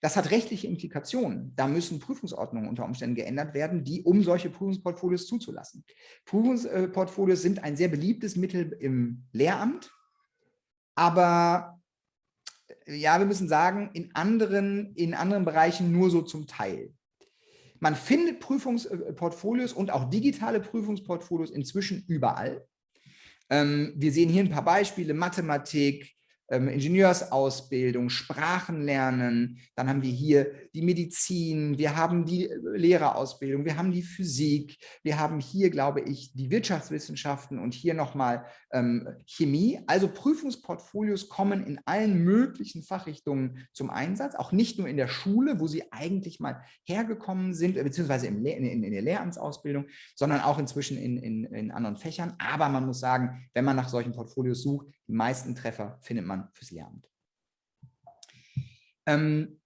Das hat rechtliche Implikationen. Da müssen Prüfungsordnungen unter Umständen geändert werden, die um solche Prüfungsportfolios zuzulassen. Prüfungsportfolios sind ein sehr beliebtes Mittel im Lehramt, aber ja, wir müssen sagen, in anderen, in anderen Bereichen nur so zum Teil. Man findet Prüfungsportfolios und auch digitale Prüfungsportfolios inzwischen überall. Ähm, wir sehen hier ein paar Beispiele, Mathematik, ähm, Ingenieursausbildung, Sprachenlernen, dann haben wir hier die Medizin, wir haben die äh, Lehrerausbildung, wir haben die Physik, wir haben hier, glaube ich, die Wirtschaftswissenschaften und hier nochmal ähm, Chemie. Also Prüfungsportfolios kommen in allen möglichen Fachrichtungen zum Einsatz, auch nicht nur in der Schule, wo sie eigentlich mal hergekommen sind, äh, beziehungsweise in, in, der Lehramtsausbildung, sondern auch inzwischen in, in, in anderen Fächern. Aber man muss sagen, wenn man nach solchen Portfolios sucht, die meisten Treffer findet man fürs Lehramt. Ähm,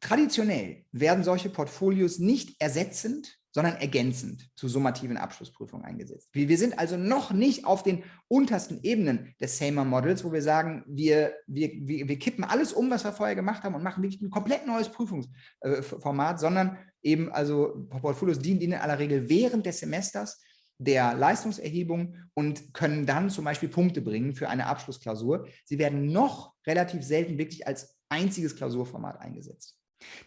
traditionell werden solche Portfolios nicht ersetzend, sondern ergänzend zu summativen Abschlussprüfungen eingesetzt. Wir, sind also noch nicht auf den untersten Ebenen des SAMR-Models, wo wir sagen, wir, wir, wir, wir kippen alles um, was wir vorher gemacht haben und machen wirklich ein komplett neues Prüfungsformat, sondern eben also Portfolios dienen in aller Regel während des Semesters der Leistungserhebung und können dann zum Beispiel Punkte bringen für eine Abschlussklausur. Sie werden noch relativ selten wirklich als einziges Klausurformat eingesetzt.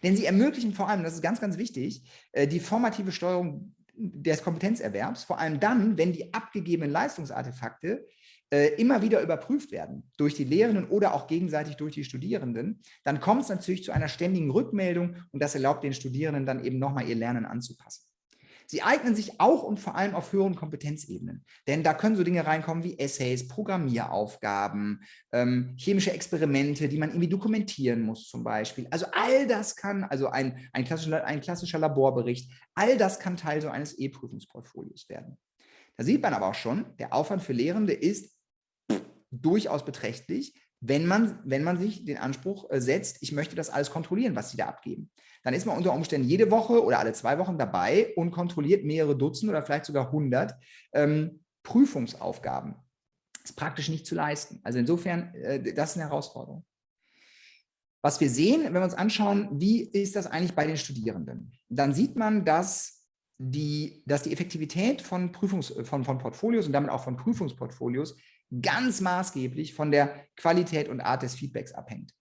Denn sie ermöglichen vor allem, das ist ganz, ganz wichtig, äh, die formative Steuerung des Kompetenzerwerbs, vor allem dann, wenn die abgegebenen Leistungsartefakte äh, immer wieder überprüft werden durch die Lehrenden oder auch gegenseitig durch die Studierenden, dann kommt es natürlich zu einer ständigen Rückmeldung und das erlaubt den Studierenden dann eben nochmal ihr Lernen anzupassen. Sie eignen sich auch und vor allem auf höheren Kompetenzebenen, denn da können so Dinge reinkommen wie Essays, Programmieraufgaben, ähm, chemische Experimente, die man irgendwie dokumentieren muss zum Beispiel. Also all das kann, also ein, ein, klassischer, ein klassischer Laborbericht, all das kann Teil so eines E-Prüfungsportfolios werden. Da sieht man aber auch schon, der Aufwand für Lehrende ist durchaus beträchtlich, wenn man, wenn man sich den Anspruch äh, setzt, ich möchte das alles kontrollieren, was sie da abgeben. Dann ist man unter Umständen jede Woche oder alle zwei Wochen dabei und kontrolliert mehrere Dutzend oder vielleicht sogar hundert ähm, Prüfungsaufgaben. Das ist praktisch nicht zu leisten. Also insofern, äh, das ist eine Herausforderung. Was wir sehen, wenn wir uns anschauen, wie ist das eigentlich bei den Studierenden, dann sieht man, dass die, dass die Effektivität von, Prüfungs, von, von Portfolios und damit auch von Prüfungsportfolios ganz maßgeblich von der Qualität und Art des Feedbacks abhängt.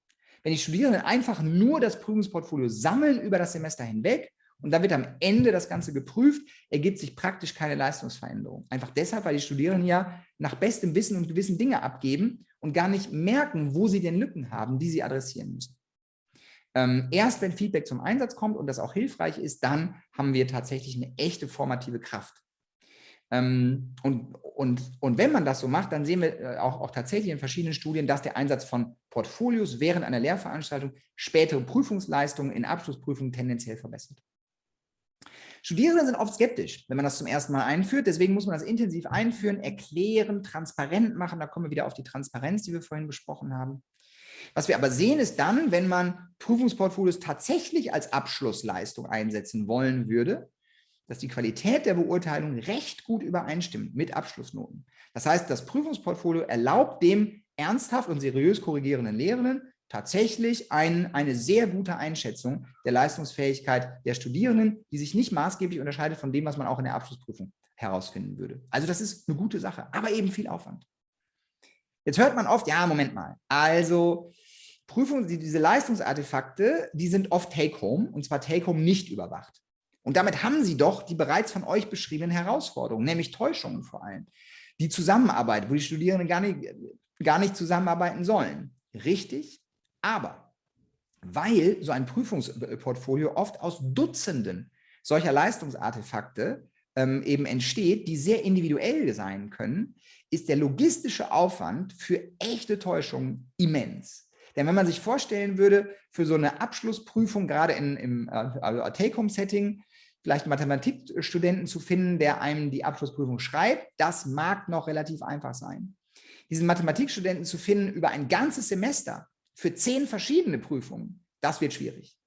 Wenn die Studierenden einfach nur das Prüfungsportfolio sammeln über das Semester hinweg und dann wird am Ende das Ganze geprüft, ergibt sich praktisch keine Leistungsveränderung. Einfach deshalb, weil die Studierenden ja nach bestem Wissen und Gewissen Dinge abgeben und gar nicht merken, wo sie denn Lücken haben, die sie adressieren müssen. Ähm, erst wenn Feedback zum Einsatz kommt und das auch hilfreich ist, dann haben wir tatsächlich eine echte formative Kraft. Ähm, und, und, und wenn man das so macht, dann sehen wir äh, auch, auch tatsächlich in verschiedenen Studien, dass der Einsatz von Portfolios während einer Lehrveranstaltung spätere Prüfungsleistungen in Abschlussprüfungen tendenziell verbessert. Studierende sind oft skeptisch, wenn man das zum ersten Mal einführt. Deswegen muss man das intensiv einführen, erklären, transparent machen. Da kommen wir wieder auf die Transparenz, die wir vorhin besprochen haben. Was wir aber sehen, ist dann, wenn man Prüfungsportfolios tatsächlich als Abschlussleistung einsetzen wollen würde, dass die Qualität der Beurteilung recht gut übereinstimmt mit Abschlussnoten. Das heißt, das Prüfungsportfolio erlaubt dem ernsthaft und seriös korrigierenden Lehrenden tatsächlich ein, eine sehr gute Einschätzung der Leistungsfähigkeit der Studierenden, die sich nicht maßgeblich unterscheidet von dem, was man auch in der Abschlussprüfung herausfinden würde. Also das ist eine gute Sache, aber eben viel Aufwand. Jetzt hört man oft, ja, Moment mal, also Prüfungen, diese Leistungsartefakte, die sind oft Take-Home und zwar Take-Home nicht überwacht. Und damit haben Sie doch die bereits von euch beschriebenen Herausforderungen, nämlich Täuschungen vor allem. Die Zusammenarbeit, wo die Studierenden gar nicht, gar nicht zusammenarbeiten sollen. Richtig, aber weil so ein Prüfungsportfolio oft aus Dutzenden solcher Leistungsartefakte ähm, eben entsteht, die sehr individuell sein können, ist der logistische Aufwand für echte Täuschungen immens. Denn wenn man sich vorstellen würde, für so eine Abschlussprüfung, gerade in, im äh, Take-Home-Setting, vielleicht einen Mathematikstudenten zu finden, der einem die Abschlussprüfung schreibt, das mag noch relativ einfach sein. Diesen Mathematikstudenten zu finden über ein ganzes Semester für zehn verschiedene Prüfungen, das wird schwierig.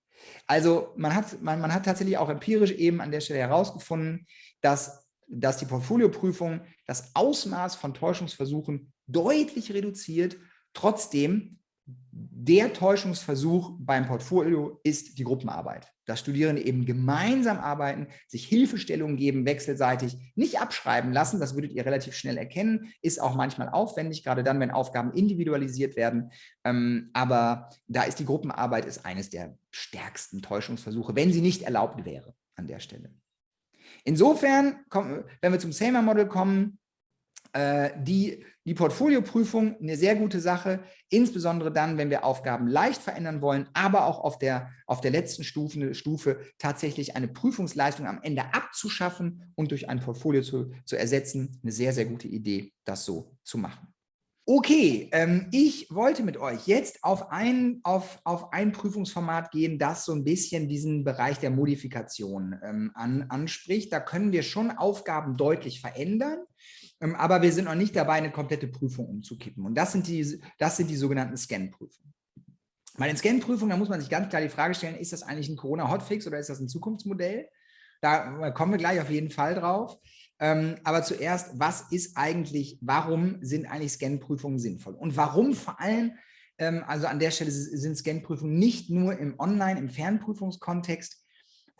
Also man hat, man, man hat tatsächlich auch empirisch eben an der Stelle herausgefunden, dass, dass die Portfolioprüfung das Ausmaß von Täuschungsversuchen deutlich reduziert, trotzdem der Täuschungsversuch beim Portfolio ist die Gruppenarbeit. Dass Studierende eben gemeinsam arbeiten, sich Hilfestellungen geben, wechselseitig, nicht abschreiben lassen, das würdet ihr relativ schnell erkennen, ist auch manchmal aufwendig, gerade dann, wenn Aufgaben individualisiert werden. Ähm, aber da ist die Gruppenarbeit ist eines der stärksten Täuschungsversuche, wenn sie nicht erlaubt wäre an der Stelle. Insofern, wenn wir zum SAMR-Model kommen, die, die Portfolioprüfung eine sehr gute Sache, insbesondere dann, wenn wir Aufgaben leicht verändern wollen, aber auch auf der, auf der letzten Stufe, Stufe tatsächlich eine Prüfungsleistung am Ende abzuschaffen und durch ein Portfolio zu, zu ersetzen. Eine sehr, sehr gute Idee, das so zu machen. Okay, ähm, ich wollte mit euch jetzt auf ein, auf, auf ein Prüfungsformat gehen, das so ein bisschen diesen Bereich der Modifikation ähm, an, anspricht. Da können wir schon Aufgaben deutlich verändern, aber wir sind noch nicht dabei, eine komplette Prüfung umzukippen. Und das sind die, das sind die sogenannten Scan-Prüfungen. Bei den Scan-Prüfungen, da muss man sich ganz klar die Frage stellen, ist das eigentlich ein Corona-Hotfix oder ist das ein Zukunftsmodell? Da kommen wir gleich auf jeden Fall drauf. Ähm, aber zuerst, was ist eigentlich, warum sind eigentlich Scan-Prüfungen sinnvoll? Und warum vor allem, ähm, also an der Stelle sind Scan-Prüfungen nicht nur im Online-, im Fernprüfungskontext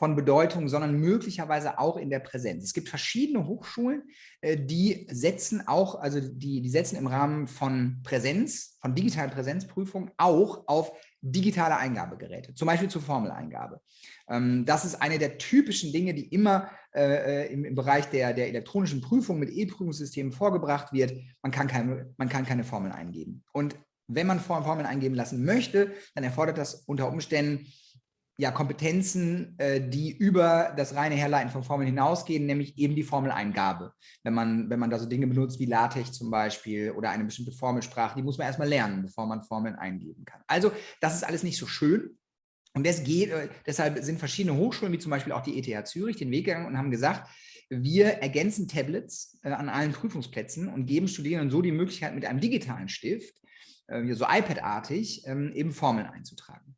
von Bedeutung, sondern möglicherweise auch in der Präsenz. Es gibt verschiedene Hochschulen, äh, die setzen auch, also die, die setzen im Rahmen von Präsenz, von digitalen Präsenzprüfungen auch auf digitale Eingabegeräte, zum Beispiel zur Formeleingabe. Ähm, das ist eine der typischen Dinge, die immer äh, äh, im, Bereich der, der elektronischen Prüfung mit E-Prüfungssystemen vorgebracht wird. Man kann, keine, man kann keine Formeln eingeben. Und wenn man Formeln eingeben lassen möchte, dann erfordert das unter Umständen ja, Kompetenzen, äh, die über das reine Herleiten von Formeln hinausgehen, nämlich eben die Formeleingabe. Wenn man, wenn man da so Dinge benutzt wie LaTeX zum Beispiel oder eine bestimmte Formelsprache, die muss man erstmal lernen, bevor man Formeln eingeben kann. Also das ist alles nicht so schön. Und das geht, äh, deshalb sind verschiedene Hochschulen, wie zum Beispiel auch die ETH Zürich, den Weg gegangen und haben gesagt, wir ergänzen Tablets äh, an allen Prüfungsplätzen und geben Studierenden so die Möglichkeit, mit einem digitalen Stift, äh, so iPad-artig, ähm, eben Formeln einzutragen.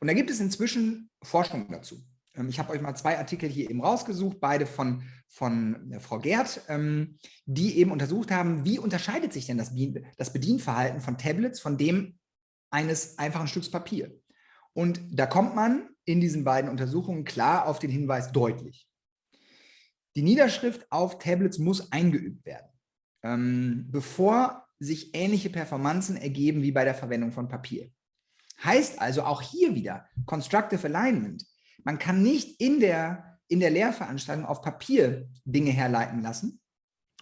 Und da gibt es inzwischen Forschung dazu. Ähm, ich habe euch mal zwei Artikel hier eben rausgesucht, beide von, von äh, Frau Gerd, ähm, die eben untersucht haben, wie unterscheidet sich denn das, Bedienverhalten von Tablets von dem eines einfachen Stücks Papier. Und da kommt man in diesen beiden Untersuchungen klar auf den Hinweis deutlich. Die Niederschrift auf Tablets muss eingeübt werden, ähm, bevor sich ähnliche Performanzen ergeben wie bei der Verwendung von Papier. Heißt also auch hier wieder Constructive Alignment. man kann nicht in der, in der Lehrveranstaltung auf Papier Dinge herleiten lassen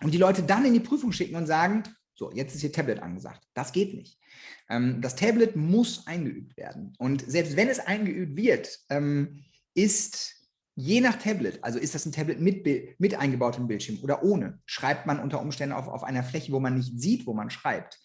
und die Leute dann in die Prüfung schicken und sagen, so, jetzt ist hier Tablet angesagt. Das geht nicht. Ähm, das Tablet muss eingeübt werden. Und selbst wenn es eingeübt wird, ähm, ist je nach Tablet, also ist das ein Tablet mit, mit eingebautem Bildschirm oder ohne, schreibt man unter Umständen auf, auf einer Fläche, wo man nicht sieht, wo man schreibt.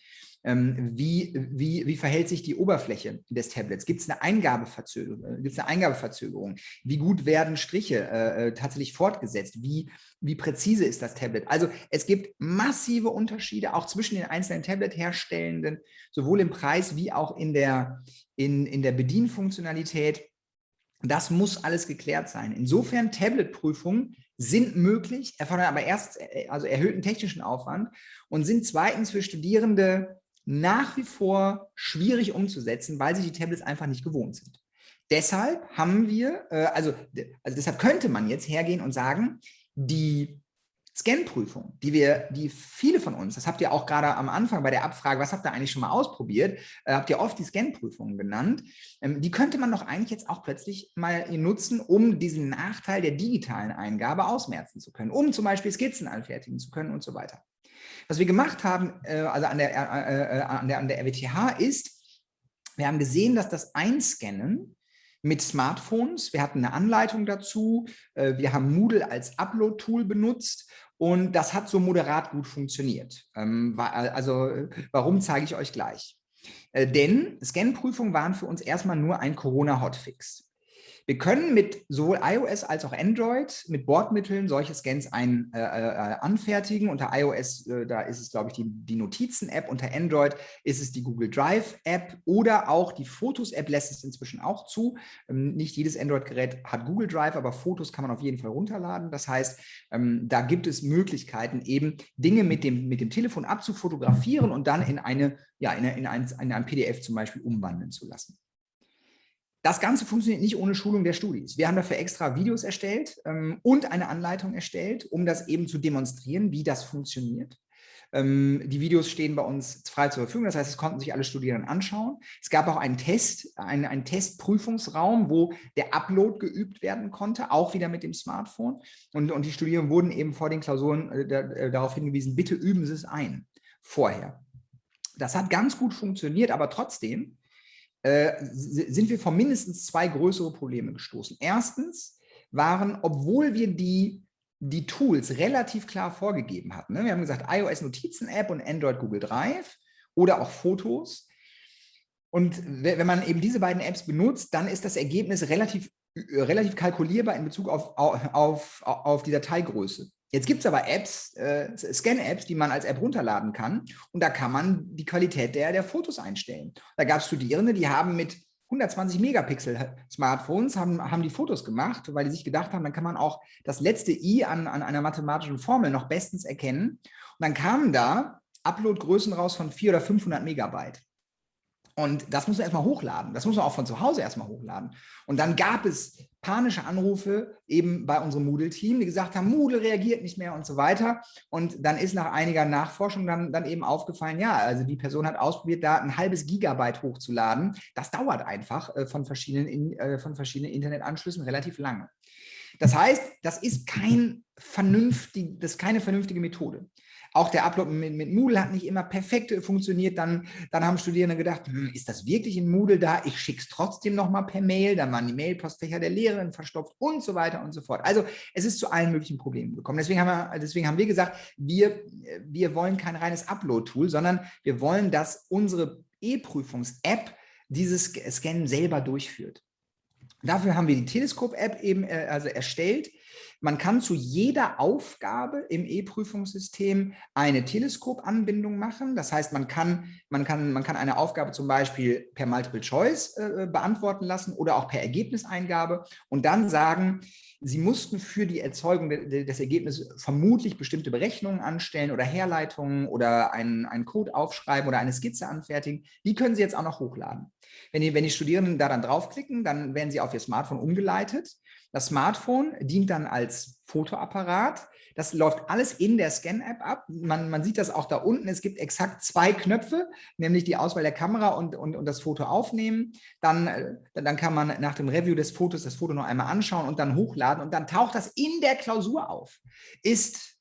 Ähm, wie, wie, wie verhält sich die Oberfläche des Tablets? Gibt es eine Eingabeverzögerung? Äh, eine Eingabeverzögerung? Wie gut werden Striche äh, äh, tatsächlich fortgesetzt? Wie, wie präzise ist das Tablet? Also es gibt massive Unterschiede auch zwischen den einzelnen Tablet-Herstellenden, sowohl im Preis wie auch in der, in, in der Bedienfunktionalität. Das muss alles geklärt sein. Insofern Tablet-Prüfungen sind möglich, erfordern aber erst äh, also erhöhten technischen Aufwand und sind zweitens für Studierende nach wie vor schwierig umzusetzen, weil sich die Tablets einfach nicht gewohnt sind. Deshalb haben wir, äh, also, also deshalb könnte man jetzt hergehen und sagen, die Scan-Prüfung, die wir, die viele von uns, das habt ihr auch gerade am Anfang bei der Abfrage, was habt ihr eigentlich schon mal ausprobiert, äh, habt ihr oft die Scan-Prüfungen genannt, ähm, die könnte man doch eigentlich jetzt auch plötzlich mal nutzen, um diesen Nachteil der digitalen Eingabe ausmerzen zu können, um zum Beispiel Skizzen anfertigen zu können und so weiter. Was wir gemacht haben, äh, also an der, äh, äh, an, der, an der RWTH ist, wir haben gesehen, dass das Einscannen mit Smartphones, wir hatten eine Anleitung dazu, wir haben Moodle als Upload-Tool benutzt und das hat so moderat gut funktioniert. Ähm, also warum zeige ich euch gleich. Denn Scan-Prüfungen waren für uns erstmal nur ein Corona-Hotfix. Wir können mit sowohl iOS als auch Android mit Bordmitteln solche Scans ein, äh, äh, anfertigen. Unter iOS, äh, da ist es, glaube ich, die, die Notizen-App. Unter Android ist es die Google Drive-App oder auch die Fotos-App lässt es inzwischen auch zu. Ähm, nicht jedes Android-Gerät hat Google Drive, aber Fotos kann man auf jeden Fall runterladen. Das heißt, ähm, da gibt es Möglichkeiten, eben Dinge mit dem, mit dem Telefon abzufotografieren und dann in, eine, ja, in, eine, in, ein, in ein PDF zum Beispiel umwandeln zu lassen. Das Ganze funktioniert nicht ohne Schulung der Studis. Wir haben dafür extra Videos erstellt ähm, und eine Anleitung erstellt, um das eben zu demonstrieren, wie das funktioniert. Ähm, die Videos stehen bei uns frei zur Verfügung, das heißt, es konnten sich alle Studierenden anschauen. Es gab auch einen Test, einen, einen Testprüfungsraum, wo der Upload geübt werden konnte, auch wieder mit dem Smartphone. Und, und die Studierenden wurden eben vor den Klausuren äh, äh darauf hingewiesen, bitte üben Sie es ein, vorher. Das hat ganz gut funktioniert, aber trotzdem äh, sind wir vor mindestens zwei größere Probleme gestoßen. Erstens waren, obwohl wir die, die Tools relativ klar vorgegeben hatten, ne? wir haben gesagt iOS Notizen-App und Android Google Drive oder auch Fotos, und wenn man eben diese beiden Apps benutzt, dann ist das Ergebnis relativ, relativ kalkulierbar in Bezug auf, auf, auf die Dateigröße. Jetzt gibt es aber Apps, äh, Scan-Apps, die man als App runterladen kann und da kann man die Qualität der, der Fotos einstellen. Da gab es Studierende, die haben mit 120 Megapixel Smartphones haben, haben die Fotos gemacht, weil die sich gedacht haben, dann kann man auch das letzte i an, an einer mathematischen Formel noch bestens erkennen. Und dann kamen da Upload-Größen raus von 400 oder 500 Megabyte. Und das muss man erstmal hochladen. Das muss man auch von zu Hause erstmal hochladen. Und dann gab es panische Anrufe eben bei unserem Moodle-Team, die gesagt haben, Moodle reagiert nicht mehr und so weiter. Und dann ist nach einiger Nachforschung dann, dann eben aufgefallen, ja, also die Person hat ausprobiert, da ein halbes Gigabyte hochzuladen. Das dauert einfach äh, von, verschiedenen, äh, von verschiedenen Internetanschlüssen relativ lange. Das heißt, das ist, kein vernünftig, das ist keine vernünftige Methode. Auch der Upload mit, mit, Moodle hat nicht immer perfekt funktioniert. Dann, dann haben Studierende gedacht, hm, ist das wirklich in Moodle da? Ich schicke es trotzdem nochmal per Mail. Dann waren die Mailpostfächer der Lehrerin verstopft und so weiter und so fort. Also es ist zu allen möglichen Problemen gekommen. Deswegen haben wir, deswegen haben wir gesagt, wir, wir wollen kein reines Upload-Tool, sondern wir wollen, dass unsere E-Prüfungs-App dieses Scannen selber durchführt. Dafür haben wir die Teleskop-App eben äh, also erstellt. Man kann zu jeder Aufgabe im E-Prüfungssystem eine Teleskopanbindung machen. Das heißt, man kann, man, kann, man kann eine Aufgabe zum Beispiel per Multiple Choice äh, beantworten lassen oder auch per Ergebniseingabe und dann sagen, Sie mussten für die Erzeugung des Ergebnisses vermutlich bestimmte Berechnungen anstellen oder Herleitungen oder einen, einen Code aufschreiben oder eine Skizze anfertigen. Die können Sie jetzt auch noch hochladen. Wenn die, wenn die Studierenden da dann draufklicken, dann werden sie auf ihr Smartphone umgeleitet Das Smartphone dient dann als Fotoapparat. Das läuft alles in der Scan-App ab. Man, man, sieht das auch da unten. Es gibt exakt zwei Knöpfe, nämlich die Auswahl der Kamera und, und, und das Foto aufnehmen. Dann, äh, dann kann man nach dem Review des Fotos das Foto noch einmal anschauen und dann hochladen. Und dann taucht das in der Klausur auf. Ist,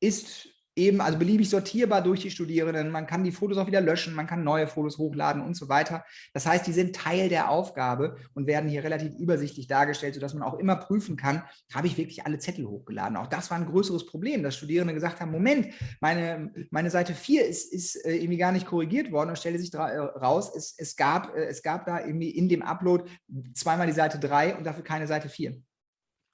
ist eben, also beliebig sortierbar durch die Studierenden. Man kann die Fotos auch wieder löschen, man kann neue Fotos hochladen und so weiter. Das heißt, die sind Teil der Aufgabe und werden hier relativ übersichtlich dargestellt, sodass man auch immer prüfen kann, habe ich wirklich alle Zettel hochgeladen. Auch das war ein größeres Problem, dass Studierende gesagt haben, Moment, meine, meine Seite 4 ist, ist äh, irgendwie gar nicht korrigiert worden und stelle sich äh, raus, es, es, gab, äh, es gab da irgendwie in dem Upload zweimal die Seite 3 und dafür keine Seite 4.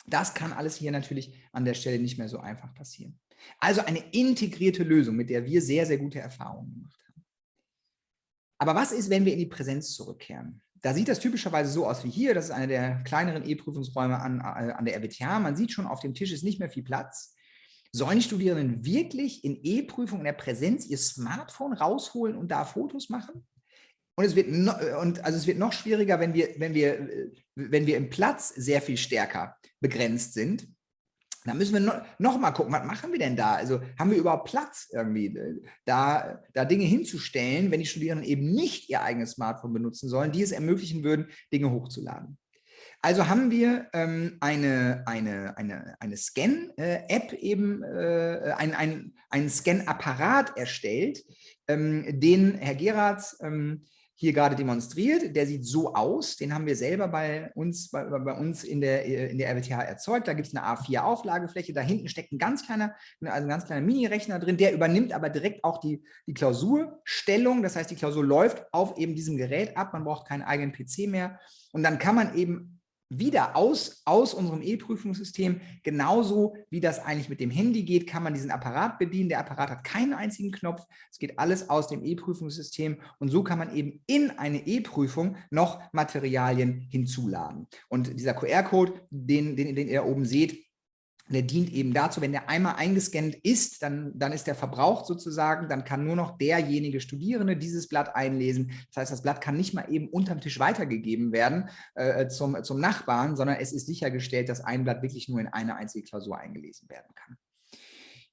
Das kann alles hier natürlich an der Stelle nicht mehr so einfach passieren. Also eine integrierte Lösung, mit der wir sehr, sehr gute Erfahrungen gemacht haben. Aber was ist, wenn wir in die Präsenz zurückkehren? Da sieht das typischerweise so aus wie hier. Das ist einer der kleineren E-Prüfungsräume an, äh, an der RWTH. Man sieht schon, auf dem Tisch ist nicht mehr viel Platz. Sollen die Studierenden wirklich in E-Prüfung in der Präsenz ihr Smartphone rausholen und da Fotos machen? Und es wird, no, und also es wird noch schwieriger, wenn wir, wenn, wir, wenn wir im Platz sehr viel stärker begrenzt sind. Da müssen wir noch, noch mal gucken, was machen wir denn da? Also haben wir überhaupt Platz irgendwie, äh, da, da Dinge hinzustellen, wenn die Studierenden eben nicht ihr eigenes Smartphone benutzen sollen, die es ermöglichen würden, Dinge hochzuladen. Also haben wir ähm, eine, eine, eine, eine Scan-App eben, äh, ein, ein, einen Scan-Apparat erstellt, ähm, den Herr Geratz ähm, hier gerade demonstriert. Der sieht so aus, den haben wir selber bei uns, bei, bei uns in der, in der RWTH erzeugt. Da gibt es eine A4-Auflagefläche, da hinten steckt ein ganz kleiner, also kleiner Mini-Rechner drin, der übernimmt aber direkt auch die, die Klausurstellung. Das heißt, die Klausur läuft auf eben diesem Gerät ab, man braucht keinen eigenen PC mehr. Und dann kann man eben wieder aus, aus unserem E-Prüfungssystem, genauso wie das eigentlich mit dem Handy geht, kann man diesen Apparat bedienen. Der Apparat hat keinen einzigen Knopf. Es geht alles aus dem E-Prüfungssystem und so kann man eben in eine E-Prüfung noch Materialien hinzuladen. Und dieser QR-Code, den, den, den ihr oben seht, der dient eben dazu, wenn der einmal eingescannt ist, dann, dann ist der verbraucht sozusagen, dann kann nur noch derjenige Studierende dieses Blatt einlesen. Das heißt, das Blatt kann nicht mal eben unterm Tisch weitergegeben werden äh, zum, zum Nachbarn, sondern es ist sichergestellt, dass ein Blatt wirklich nur in eine einzige Klausur eingelesen werden kann.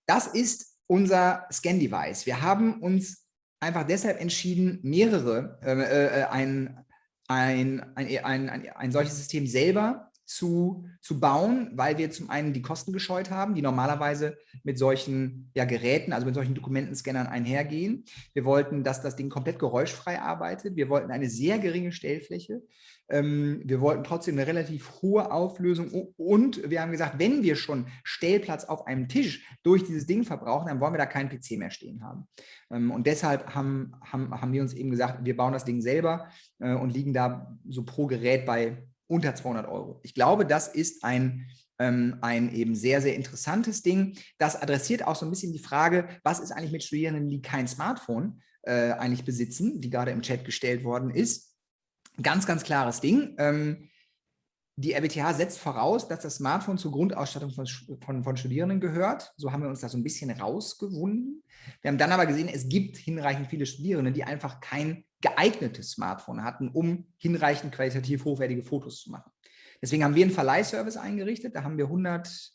Das ist unser Scan-Device. Wir haben uns einfach deshalb entschieden, mehrere, äh, äh, ein, ein, ein, ein, ein, ein solches System selber zu, zu bauen, weil wir zum einen die Kosten gescheut haben, die normalerweise mit solchen ja, Geräten, also mit solchen Dokumentenscannern einhergehen. Wir wollten, dass das Ding komplett geräuschfrei arbeitet. Wir wollten eine sehr geringe Stellfläche. Ähm, wir wollten trotzdem eine relativ hohe Auflösung und wir haben gesagt, wenn wir schon Stellplatz auf einem Tisch durch dieses Ding verbrauchen, dann wollen wir da keinen PC mehr stehen haben. Ähm, und deshalb haben, haben, haben wir uns eben gesagt, wir bauen das Ding selber äh, und liegen da so pro Gerät bei unter 200 Euro. Ich glaube, das ist ein, ähm, ein eben sehr, sehr interessantes Ding. Das adressiert auch so ein bisschen die Frage, was ist eigentlich mit Studierenden, die kein Smartphone äh, eigentlich besitzen, die gerade im Chat gestellt worden ist. Ganz, ganz klares Ding. Ähm, die RWTH setzt voraus, dass das Smartphone zur Grundausstattung von, von, von, Studierenden gehört. So haben wir uns da so ein bisschen rausgewunden. Wir haben dann aber gesehen, es gibt hinreichend viele Studierende, die einfach kein geeignetes Smartphone hatten, um hinreichend qualitativ hochwertige Fotos zu machen. Deswegen haben wir einen Verleihservice eingerichtet. Da haben wir 100,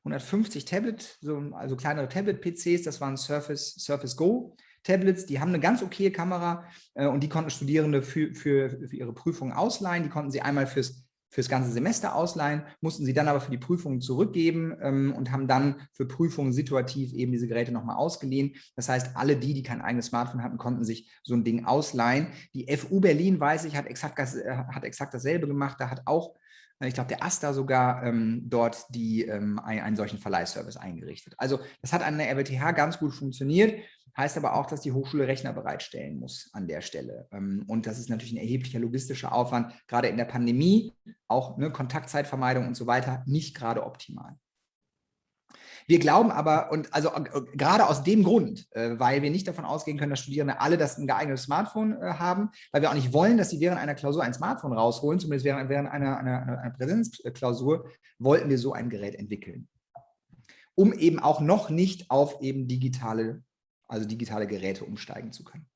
150 Tablet, so, also kleinere Tablet-PCs. Das waren Surface, Surface Go. Tablets, die haben eine ganz okaye Kamera äh, und die konnten Studierende für, für, für ihre Prüfungen ausleihen. Die konnten sie einmal fürs fürs ganze Semester ausleihen, mussten sie dann aber für die Prüfungen zurückgeben ähm, und haben dann für Prüfungen situativ eben diese Geräte nochmal ausgeliehen. Das heißt, alle die, die kein eigenes Smartphone hatten, konnten sich so ein Ding ausleihen. Die FU Berlin, weiß ich, hat exakt, äh, hat exakt dasselbe gemacht. Da hat auch, ich glaube, der AStA sogar ähm, dort die, ähm, einen, einen solchen Verleihservice eingerichtet. Also das hat an der RWTH ganz gut funktioniert. Heißt aber auch, dass die Hochschule Rechner bereitstellen muss an der Stelle. Ähm, und das ist natürlich ein erheblicher logistischer Aufwand, gerade in der Pandemie, auch ne, Kontaktzeitvermeidung und so weiter, nicht gerade optimal. Wir glauben aber, und also äh, gerade aus dem Grund, äh, weil wir nicht davon ausgehen können, dass Studierende alle das ein geeignetes Smartphone äh, haben, weil wir auch nicht wollen, dass sie während einer Klausur ein Smartphone rausholen, zumindest während, während einer, einer, einer Präsenzklausur, wollten wir so ein Gerät entwickeln. Um eben auch noch nicht auf eben digitale also digitale Geräte umsteigen zu können.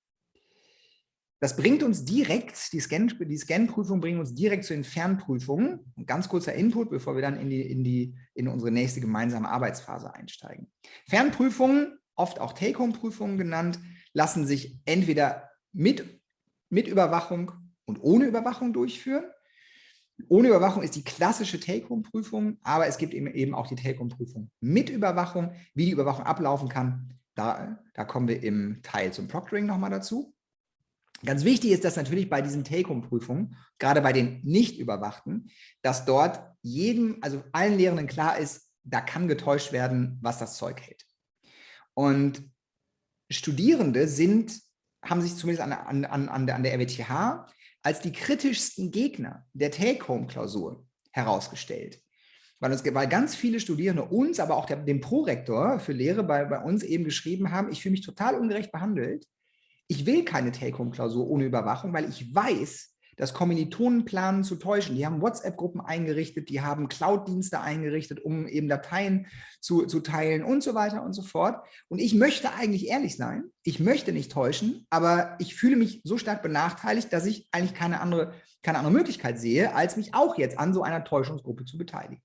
Das bringt uns direkt, die Scan-Prüfung die Scan bringt uns direkt zu den Fernprüfungen. Ein ganz kurzer Input, bevor wir dann in, die, in, die, in unsere nächste gemeinsame Arbeitsphase einsteigen. Fernprüfungen, oft auch Take-Home-Prüfungen genannt, lassen sich entweder mit, mit Überwachung und ohne Überwachung durchführen. Ohne Überwachung ist die klassische Take-Home-Prüfung, aber es gibt eben auch die Take-Home-Prüfung mit Überwachung. Wie die Überwachung ablaufen kann, da, da kommen wir im Teil zum Proctoring nochmal dazu. Ganz wichtig ist das natürlich bei diesen Take-Home-Prüfungen, gerade bei den nicht überwachten, dass dort jedem, also allen Lehrenden klar ist, da kann getäuscht werden, was das Zeug hält. Und Studierende sind, haben sich zumindest an, an, an, an der RWTH als die kritischsten Gegner der Take-Home-Klausur herausgestellt. Weil, uns, weil ganz viele Studierende uns, aber auch der, dem Prorektor für Lehre bei, bei uns eben geschrieben haben, ich fühle mich total ungerecht behandelt, ich will keine Take-Home-Klausur ohne Überwachung, weil ich weiß, dass Kommilitonen planen zu täuschen. Die haben WhatsApp-Gruppen eingerichtet, die haben Cloud-Dienste eingerichtet, um eben Dateien zu, zu teilen und so weiter und so fort. Und ich möchte eigentlich ehrlich sein, ich möchte nicht täuschen, aber ich fühle mich so stark benachteiligt, dass ich eigentlich keine andere, keine andere Möglichkeit sehe, als mich auch jetzt an so einer Täuschungsgruppe zu beteiligen.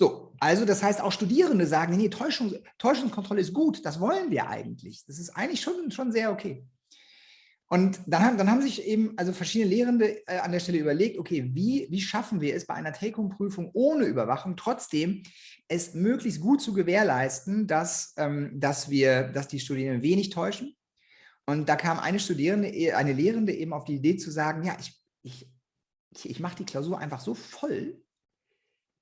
So, also das heißt, auch Studierende sagen, nee, Täuschung, Täuschungskontrolle ist gut, das wollen wir eigentlich. Das ist eigentlich schon, schon sehr okay. Und dann haben, dann haben sich eben also verschiedene Lehrende äh, an der Stelle überlegt, okay, wie, wie schaffen wir es bei einer Take-Home-Prüfung ohne Überwachung trotzdem es möglichst gut zu gewährleisten, dass, ähm, dass, wir, dass die Studierenden wenig täuschen. Und da kam eine Studierende, eine Lehrende eben auf die Idee zu sagen, ja, ich, ich, ich mache die Klausur einfach so voll,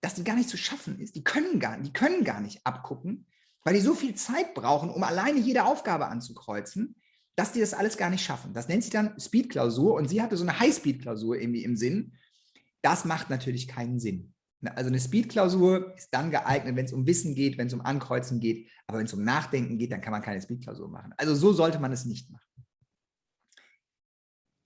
dass die gar nicht zu schaffen ist. Die können gar, die können gar nicht abgucken, weil die so viel Zeit brauchen, um alleine jede Aufgabe anzukreuzen, dass die das alles gar nicht schaffen. Das nennt sich dann Speed-Klausur und sie hatte so eine High-Speed-Klausur irgendwie im Sinn. Das macht natürlich keinen Sinn. Also eine Speed-Klausur ist dann geeignet, wenn es um Wissen geht, wenn es um Ankreuzen geht, aber wenn es um Nachdenken geht, dann kann man keine Speed-Klausur machen. Also so sollte man es nicht machen.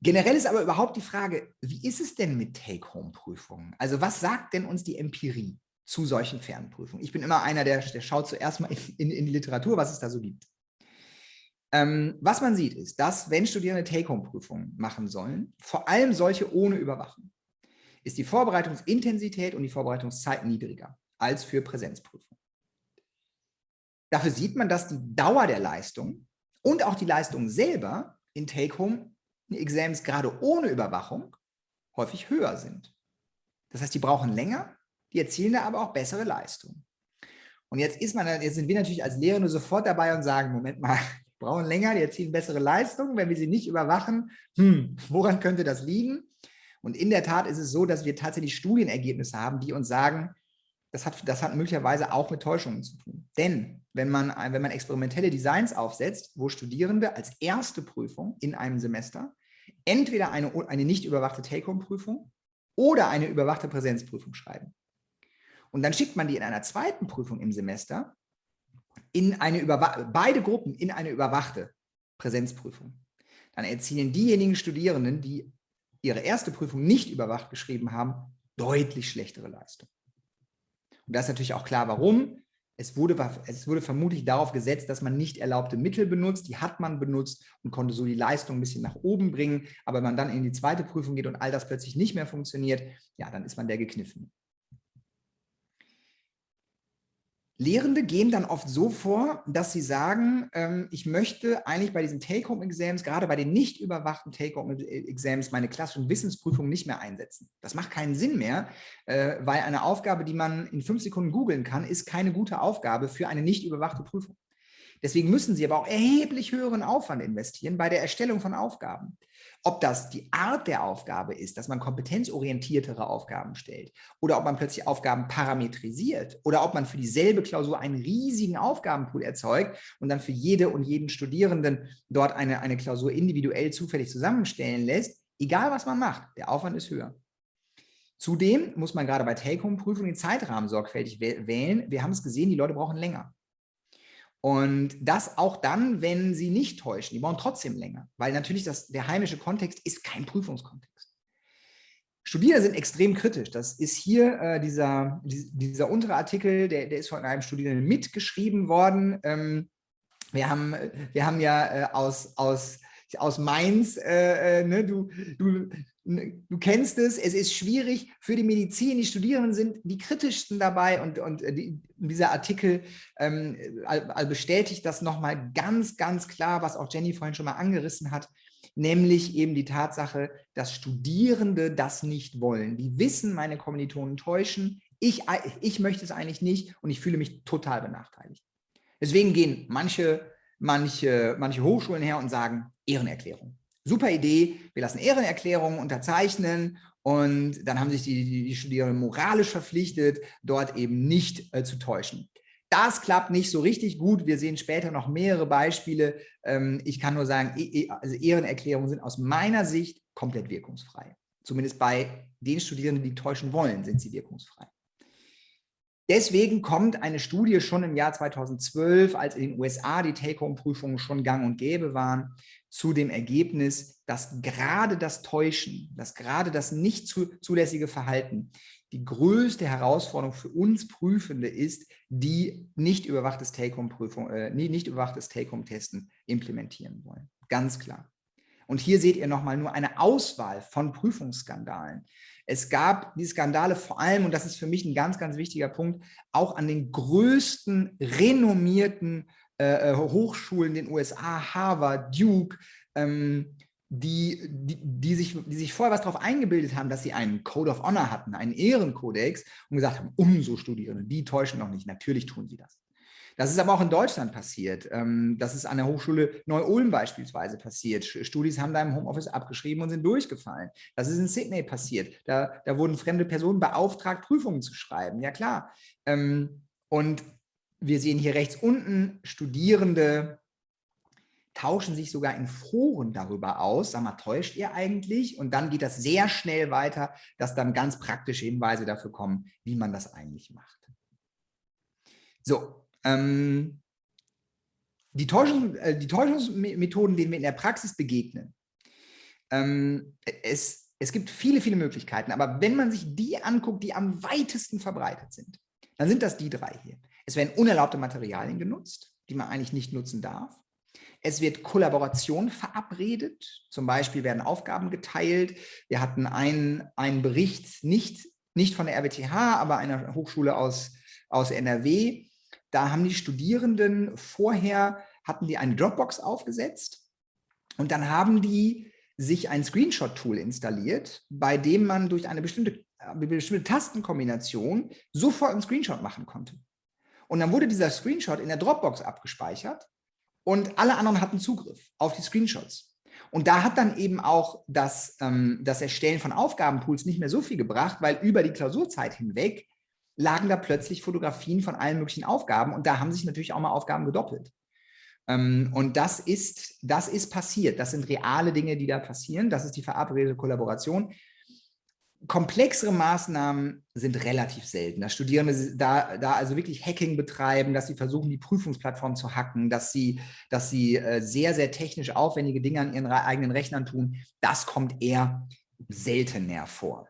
Generell ist aber überhaupt die Frage, wie ist es denn mit Take-Home-Prüfungen? Also was sagt denn uns die Empirie zu solchen Fernprüfungen? Ich bin immer einer, der, der schaut zuerst mal in, in, die Literatur, was es da so gibt. Ähm, was man sieht, ist, dass wenn Studierende Take-Home-Prüfungen machen sollen, vor allem solche ohne Überwachung, ist die Vorbereitungsintensität und die Vorbereitungszeit niedriger als für Präsenzprüfungen. Dafür sieht man, dass die Dauer der Leistung und auch die Leistung selber in Take-Home Exams gerade ohne Überwachung häufig höher sind. Das heißt, die brauchen länger, die erzielen da aber auch bessere Leistungen. Und jetzt ist man, jetzt sind wir natürlich als Lehrende sofort dabei und sagen, Moment mal, *laughs* die brauchen länger, die erzielen bessere Leistungen, wenn wir sie nicht überwachen, hm, woran könnte das liegen? Und in der Tat ist es so, dass wir tatsächlich Studienergebnisse haben, die uns sagen, das hat, das hat möglicherweise auch mit Täuschungen zu tun. Denn wenn man, wenn man experimentelle Designs aufsetzt, wo Studierende als erste Prüfung in einem Semester entweder eine, eine nicht überwachte Take-Home-Prüfung oder eine überwachte Präsenzprüfung schreiben. Und dann schickt man die in einer zweiten Prüfung im Semester in eine beide Gruppen in eine überwachte Präsenzprüfung. Dann erzielen diejenigen Studierenden, die ihre erste Prüfung nicht überwacht geschrieben haben, deutlich schlechtere Leistung. Und da ist natürlich auch klar, warum. Es wurde, es wurde vermutlich darauf gesetzt, dass man nicht erlaubte Mittel benutzt. Die hat man benutzt und konnte so die Leistung ein bisschen nach oben bringen. Aber wenn man dann in die zweite Prüfung geht und all das plötzlich nicht mehr funktioniert, ja, dann ist man der gekniffen. Lehrende gehen dann oft so vor, dass sie sagen, ähm, ich möchte eigentlich bei diesen Take-Home-Exams, gerade bei den nicht überwachten Take-Home-Exams, meine klassischen Wissensprüfungen nicht mehr einsetzen. Das macht keinen Sinn mehr, äh, weil eine Aufgabe, die man in fünf Sekunden googeln kann, ist keine gute Aufgabe für eine nicht überwachte Prüfung. Deswegen müssen sie aber auch erheblich höheren Aufwand investieren bei der Erstellung von Aufgaben. Ob das die Art der Aufgabe ist, dass man kompetenzorientiertere Aufgaben stellt oder ob man plötzlich Aufgaben parametrisiert oder ob man für dieselbe Klausur einen riesigen Aufgabenpool erzeugt und dann für jede und jeden Studierenden dort eine, eine Klausur individuell zufällig zusammenstellen lässt, egal was man macht, der Aufwand ist höher. Zudem muss man gerade bei Take-Home-Prüfungen den Zeitrahmen sorgfältig wählen. Wir haben es gesehen, die Leute brauchen länger. Und das auch dann, wenn sie nicht täuschen. Die brauchen trotzdem länger, weil natürlich das, der heimische Kontext ist kein Prüfungskontext. Studierende sind extrem kritisch. Das ist hier äh, dieser, dieser untere Artikel, der, der ist von einem Studierenden mitgeschrieben worden. Ähm, wir, haben, wir haben ja äh, aus, aus aus Mainz, äh, äh, ne, du, du, du kennst es, es ist schwierig für die Medizin, die Studierenden sind die kritischsten dabei und, und äh, die, dieser Artikel ähm, bestätigt das nochmal ganz, ganz klar, was auch Jenny vorhin schon mal angerissen hat, nämlich eben die Tatsache, dass Studierende das nicht wollen. Die wissen, meine Kommilitonen täuschen, ich, ich möchte es eigentlich nicht und ich fühle mich total benachteiligt. Deswegen gehen manche, manche, manche Hochschulen her und sagen, Ehrenerklärung. Super Idee, wir lassen Ehrenerklärungen unterzeichnen und dann haben sich die, die, die Studierenden moralisch verpflichtet, dort eben nicht äh, zu täuschen. Das klappt nicht so richtig gut. Wir sehen später noch mehrere Beispiele. Ähm, ich kann nur sagen, e, e, also Ehrenerklärungen sind aus meiner Sicht komplett wirkungsfrei. Zumindest bei den Studierenden, die täuschen wollen, sind sie wirkungsfrei. Deswegen kommt eine Studie schon im Jahr 2012, als in den USA die Take-Home-Prüfungen schon gang und gäbe waren, zu dem Ergebnis, dass gerade das Täuschen, dass gerade das nicht zulässige Verhalten die größte Herausforderung für uns Prüfende ist, die nicht überwachtes Take-Home-Prüfung, äh, nicht überwachtes Take-Home-Testen implementieren wollen. Ganz klar. Und hier seht ihr nochmal nur eine Auswahl von Prüfungsskandalen. Es gab die Skandale vor allem, und das ist für mich ein ganz, ganz wichtiger Punkt, auch an den größten renommierten äh, äh Hochschulen in den USA, Harvard, Duke, ähm, die, die, die, sich, die sich vorher was darauf eingebildet haben, dass sie einen Code of Honor hatten, einen Ehrenkodex und gesagt haben, umso Studierende, die täuschen noch nicht. Natürlich tun sie das. Das ist aber auch in Deutschland passiert. Ähm, das ist an der Hochschule Neu-Ulm beispielsweise passiert. Studis haben da im Homeoffice abgeschrieben und sind durchgefallen. Das ist in Sydney passiert. Da, da wurden fremde Personen beauftragt, Prüfungen zu schreiben. Ja klar. Ähm, und wir sehen hier rechts unten Studierende, tauschen sich sogar in Foren darüber aus, sag mal, täuscht ihr eigentlich? Und dann geht das sehr schnell weiter, dass dann ganz praktische Hinweise dafür kommen, wie man das eigentlich macht. So, ähm, die, Täuschungs, äh, die Täuschungsmethoden, denen wir in der Praxis begegnen, ähm, es, es gibt viele, viele Möglichkeiten, aber wenn man sich die anguckt, die am weitesten verbreitet sind, dann sind das die drei hier. Es werden unerlaubte Materialien genutzt, die man eigentlich nicht nutzen darf. Es wird Kollaboration verabredet, zum Beispiel werden Aufgaben geteilt. Wir hatten einen, einen Bericht, nicht, nicht von der RWTH, aber einer Hochschule aus, aus NRW, da haben die Studierenden vorher, hatten die eine Dropbox aufgesetzt und dann haben die sich ein Screenshot-Tool installiert, bei dem man durch eine bestimmte, eine bestimmte Tastenkombination sofort einen Screenshot machen konnte. Und dann wurde dieser Screenshot in der Dropbox abgespeichert und alle anderen hatten Zugriff auf die Screenshots. Und da hat dann eben auch das, ähm, das Erstellen von Aufgabenpools nicht mehr so viel gebracht, weil über die Klausurzeit hinweg lagen da plötzlich Fotografien von allen möglichen Aufgaben und da haben sich natürlich auch mal Aufgaben gedoppelt. Ähm, und das ist, das ist passiert. Das sind reale Dinge, die da passieren. Das ist die verabredete Kollaboration. Komplexere Maßnahmen sind relativ selten. Dass Studierende da, da also wirklich Hacking betreiben, dass sie versuchen, die Prüfungsplattform zu hacken, dass sie, dass sie äh, sehr, sehr technisch aufwendige Dinge an ihren eigenen Rechnern tun, das kommt eher seltener vor.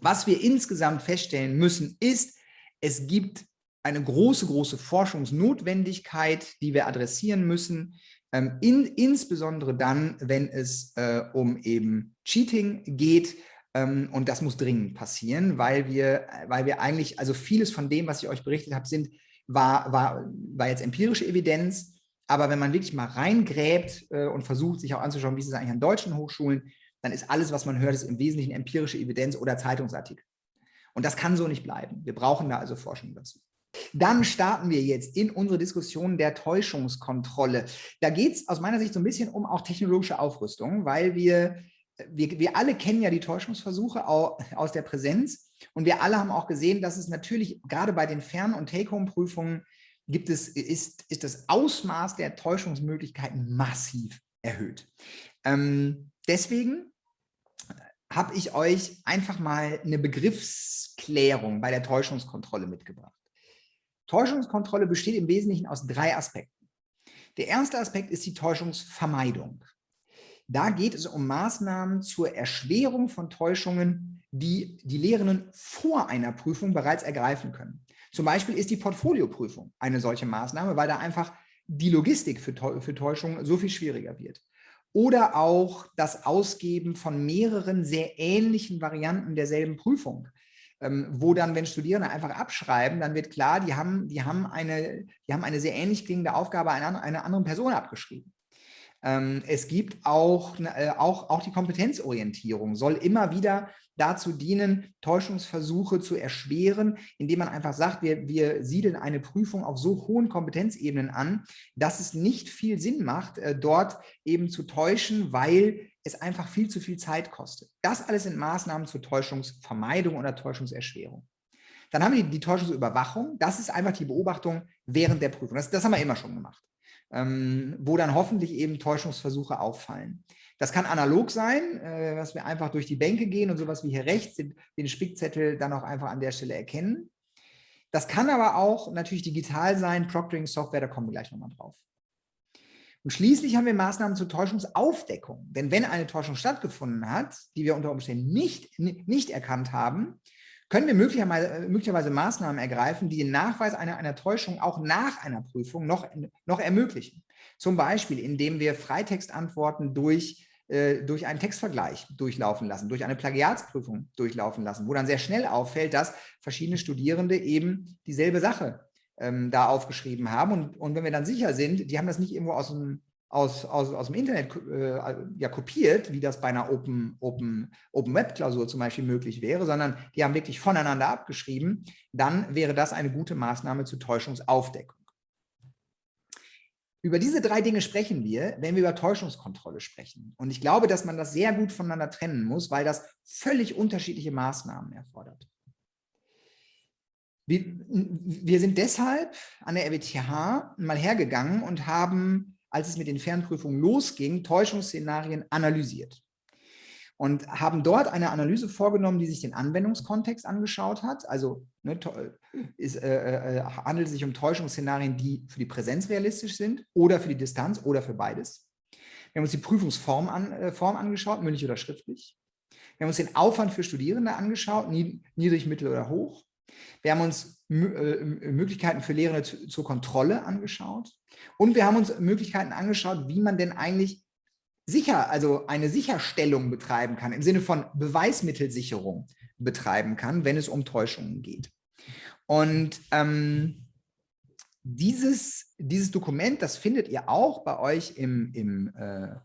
Was wir insgesamt feststellen müssen, ist, es gibt eine große, große Forschungsnotwendigkeit, die wir adressieren müssen, ähm, in, insbesondere dann, wenn es äh, um eben Cheating geht. Ähm, und das muss dringend passieren, weil wir, weil wir eigentlich, also vieles von dem, was ich euch berichtet habe, sind, war, war, war jetzt empirische Evidenz. Aber wenn man wirklich mal reingräbt äh, und versucht, sich auch anzuschauen, wie ist es eigentlich an deutschen Hochschulen, dann ist alles, was man hört, ist im Wesentlichen empirische Evidenz oder Zeitungsartikel. Und das kann so nicht bleiben. Wir brauchen da also Forschung dazu. Dann starten wir jetzt in unsere Diskussion der Täuschungskontrolle. Da geht es aus meiner Sicht so ein bisschen um auch technologische Aufrüstung, weil wir, wir, wir alle kennen ja die Täuschungsversuche aus der Präsenz und wir alle haben auch gesehen, dass es natürlich gerade bei den Fern- und Take-Home-Prüfungen gibt es, ist, ist das Ausmaß der Täuschungsmöglichkeiten massiv erhöht. Ähm, deswegen habe ich euch einfach mal eine Begriffsklärung bei der Täuschungskontrolle mitgebracht. Täuschungskontrolle besteht im Wesentlichen aus drei Aspekten. Der erste Aspekt ist die Täuschungsvermeidung. Da geht es um Maßnahmen zur Erschwerung von Täuschungen, die die Lehrenden vor einer Prüfung bereits ergreifen können. Zum Beispiel ist die Portfolioprüfung eine solche Maßnahme, weil da einfach die Logistik für, Täuschungen so viel schwieriger wird. oder auch das Ausgeben von mehreren sehr ähnlichen Varianten derselben Prüfung. Ähm, wo dann, wenn Studierende einfach abschreiben, dann wird klar, die haben, die haben, eine, die haben eine sehr ähnlich klingende Aufgabe einer, einer anderen Person abgeschrieben. Ähm, es gibt auch, äh, auch, auch die Kompetenzorientierung, soll immer wieder dazu dienen, Täuschungsversuche zu erschweren, indem man einfach sagt, wir, wir siedeln eine Prüfung auf so hohen Kompetenzebenen an, dass es nicht viel Sinn macht, äh, dort eben zu täuschen, weil es einfach viel zu viel Zeit kostet. Das alles sind Maßnahmen zur Täuschungsvermeidung oder Täuschungserschwerung. Dann haben wir die Täuschungsüberwachung. Das ist einfach die Beobachtung während der Prüfung. Das, das haben wir immer schon gemacht, ähm, wo dann hoffentlich eben Täuschungsversuche auffallen. Das kann analog sein, äh, dass wir einfach durch die Bänke gehen und sowas wie hier rechts den, den Spickzettel dann auch einfach an der Stelle erkennen. Das kann aber auch natürlich digital sein, Proctoring-Software, da kommen wir gleich nochmal drauf. Und schließlich haben wir Maßnahmen zur Täuschungsaufdeckung. Denn wenn eine Täuschung stattgefunden hat, die wir unter Umständen nicht, nicht erkannt haben, können wir möglicherweise, möglicherweise Maßnahmen ergreifen, die den Nachweis einer, einer Täuschung auch nach einer Prüfung noch, noch ermöglichen. Zum Beispiel, indem wir Freitextantworten durch, äh, durch einen Textvergleich durchlaufen lassen, durch eine Plagiatsprüfung durchlaufen lassen, wo dann sehr schnell auffällt, dass verschiedene Studierende eben dieselbe Sache ähm, da aufgeschrieben haben. Und, und wenn wir dann sicher sind, die haben das nicht irgendwo aus dem, aus, aus, aus dem Internet äh, ja, kopiert, wie das bei einer Open, Open, Open Web Klausur zum Beispiel möglich wäre, sondern die haben wirklich voneinander abgeschrieben, dann wäre das eine gute Maßnahme zur Täuschungsaufdeckung. Über diese drei Dinge sprechen wir, wenn wir über Täuschungskontrolle sprechen. Und ich glaube, dass man das sehr gut voneinander trennen muss, weil das völlig unterschiedliche Maßnahmen erfordert. Wir, wir sind deshalb an der RWTH mal hergegangen und haben, als es mit den Fernprüfungen losging, Täuschungsszenarien analysiert und haben dort eine Analyse vorgenommen, die sich den Anwendungskontext angeschaut hat. Also ne, ist, äh, äh, handelt es sich um Täuschungsszenarien, die für die Präsenz realistisch sind oder für die Distanz oder für beides. Wir haben uns die Prüfungsform an, äh, Form angeschaut, mündlich oder schriftlich. Wir haben uns den Aufwand für Studierende angeschaut, niedrig, mittel oder hoch. Wir haben uns äh, Möglichkeiten für Lehrende zur Kontrolle angeschaut und wir haben uns Möglichkeiten angeschaut, wie man denn eigentlich sicher, also eine Sicherstellung betreiben kann, im Sinne von Beweismittelsicherung betreiben kann, wenn es um Täuschungen geht. Und ähm, dieses, dieses Dokument, das findet ihr auch bei euch im, im, äh,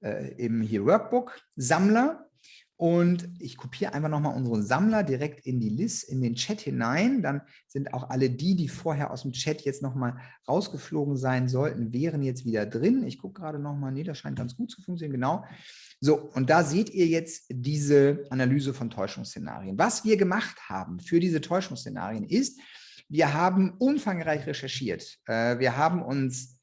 äh, im hier Workbook Sammler. Und ich kopiere einfach nochmal unseren Sammler direkt in die List, in den Chat hinein. Dann sind auch alle die, die vorher aus dem Chat jetzt nochmal rausgeflogen sein sollten, wären jetzt wieder drin. Ich gucke gerade nochmal, nee, das scheint ganz gut zu funktionieren, genau. So, und da seht ihr jetzt diese Analyse von Täuschungsszenarien. Was wir gemacht haben für diese Täuschungsszenarien ist, wir haben umfangreich recherchiert. Äh, wir haben uns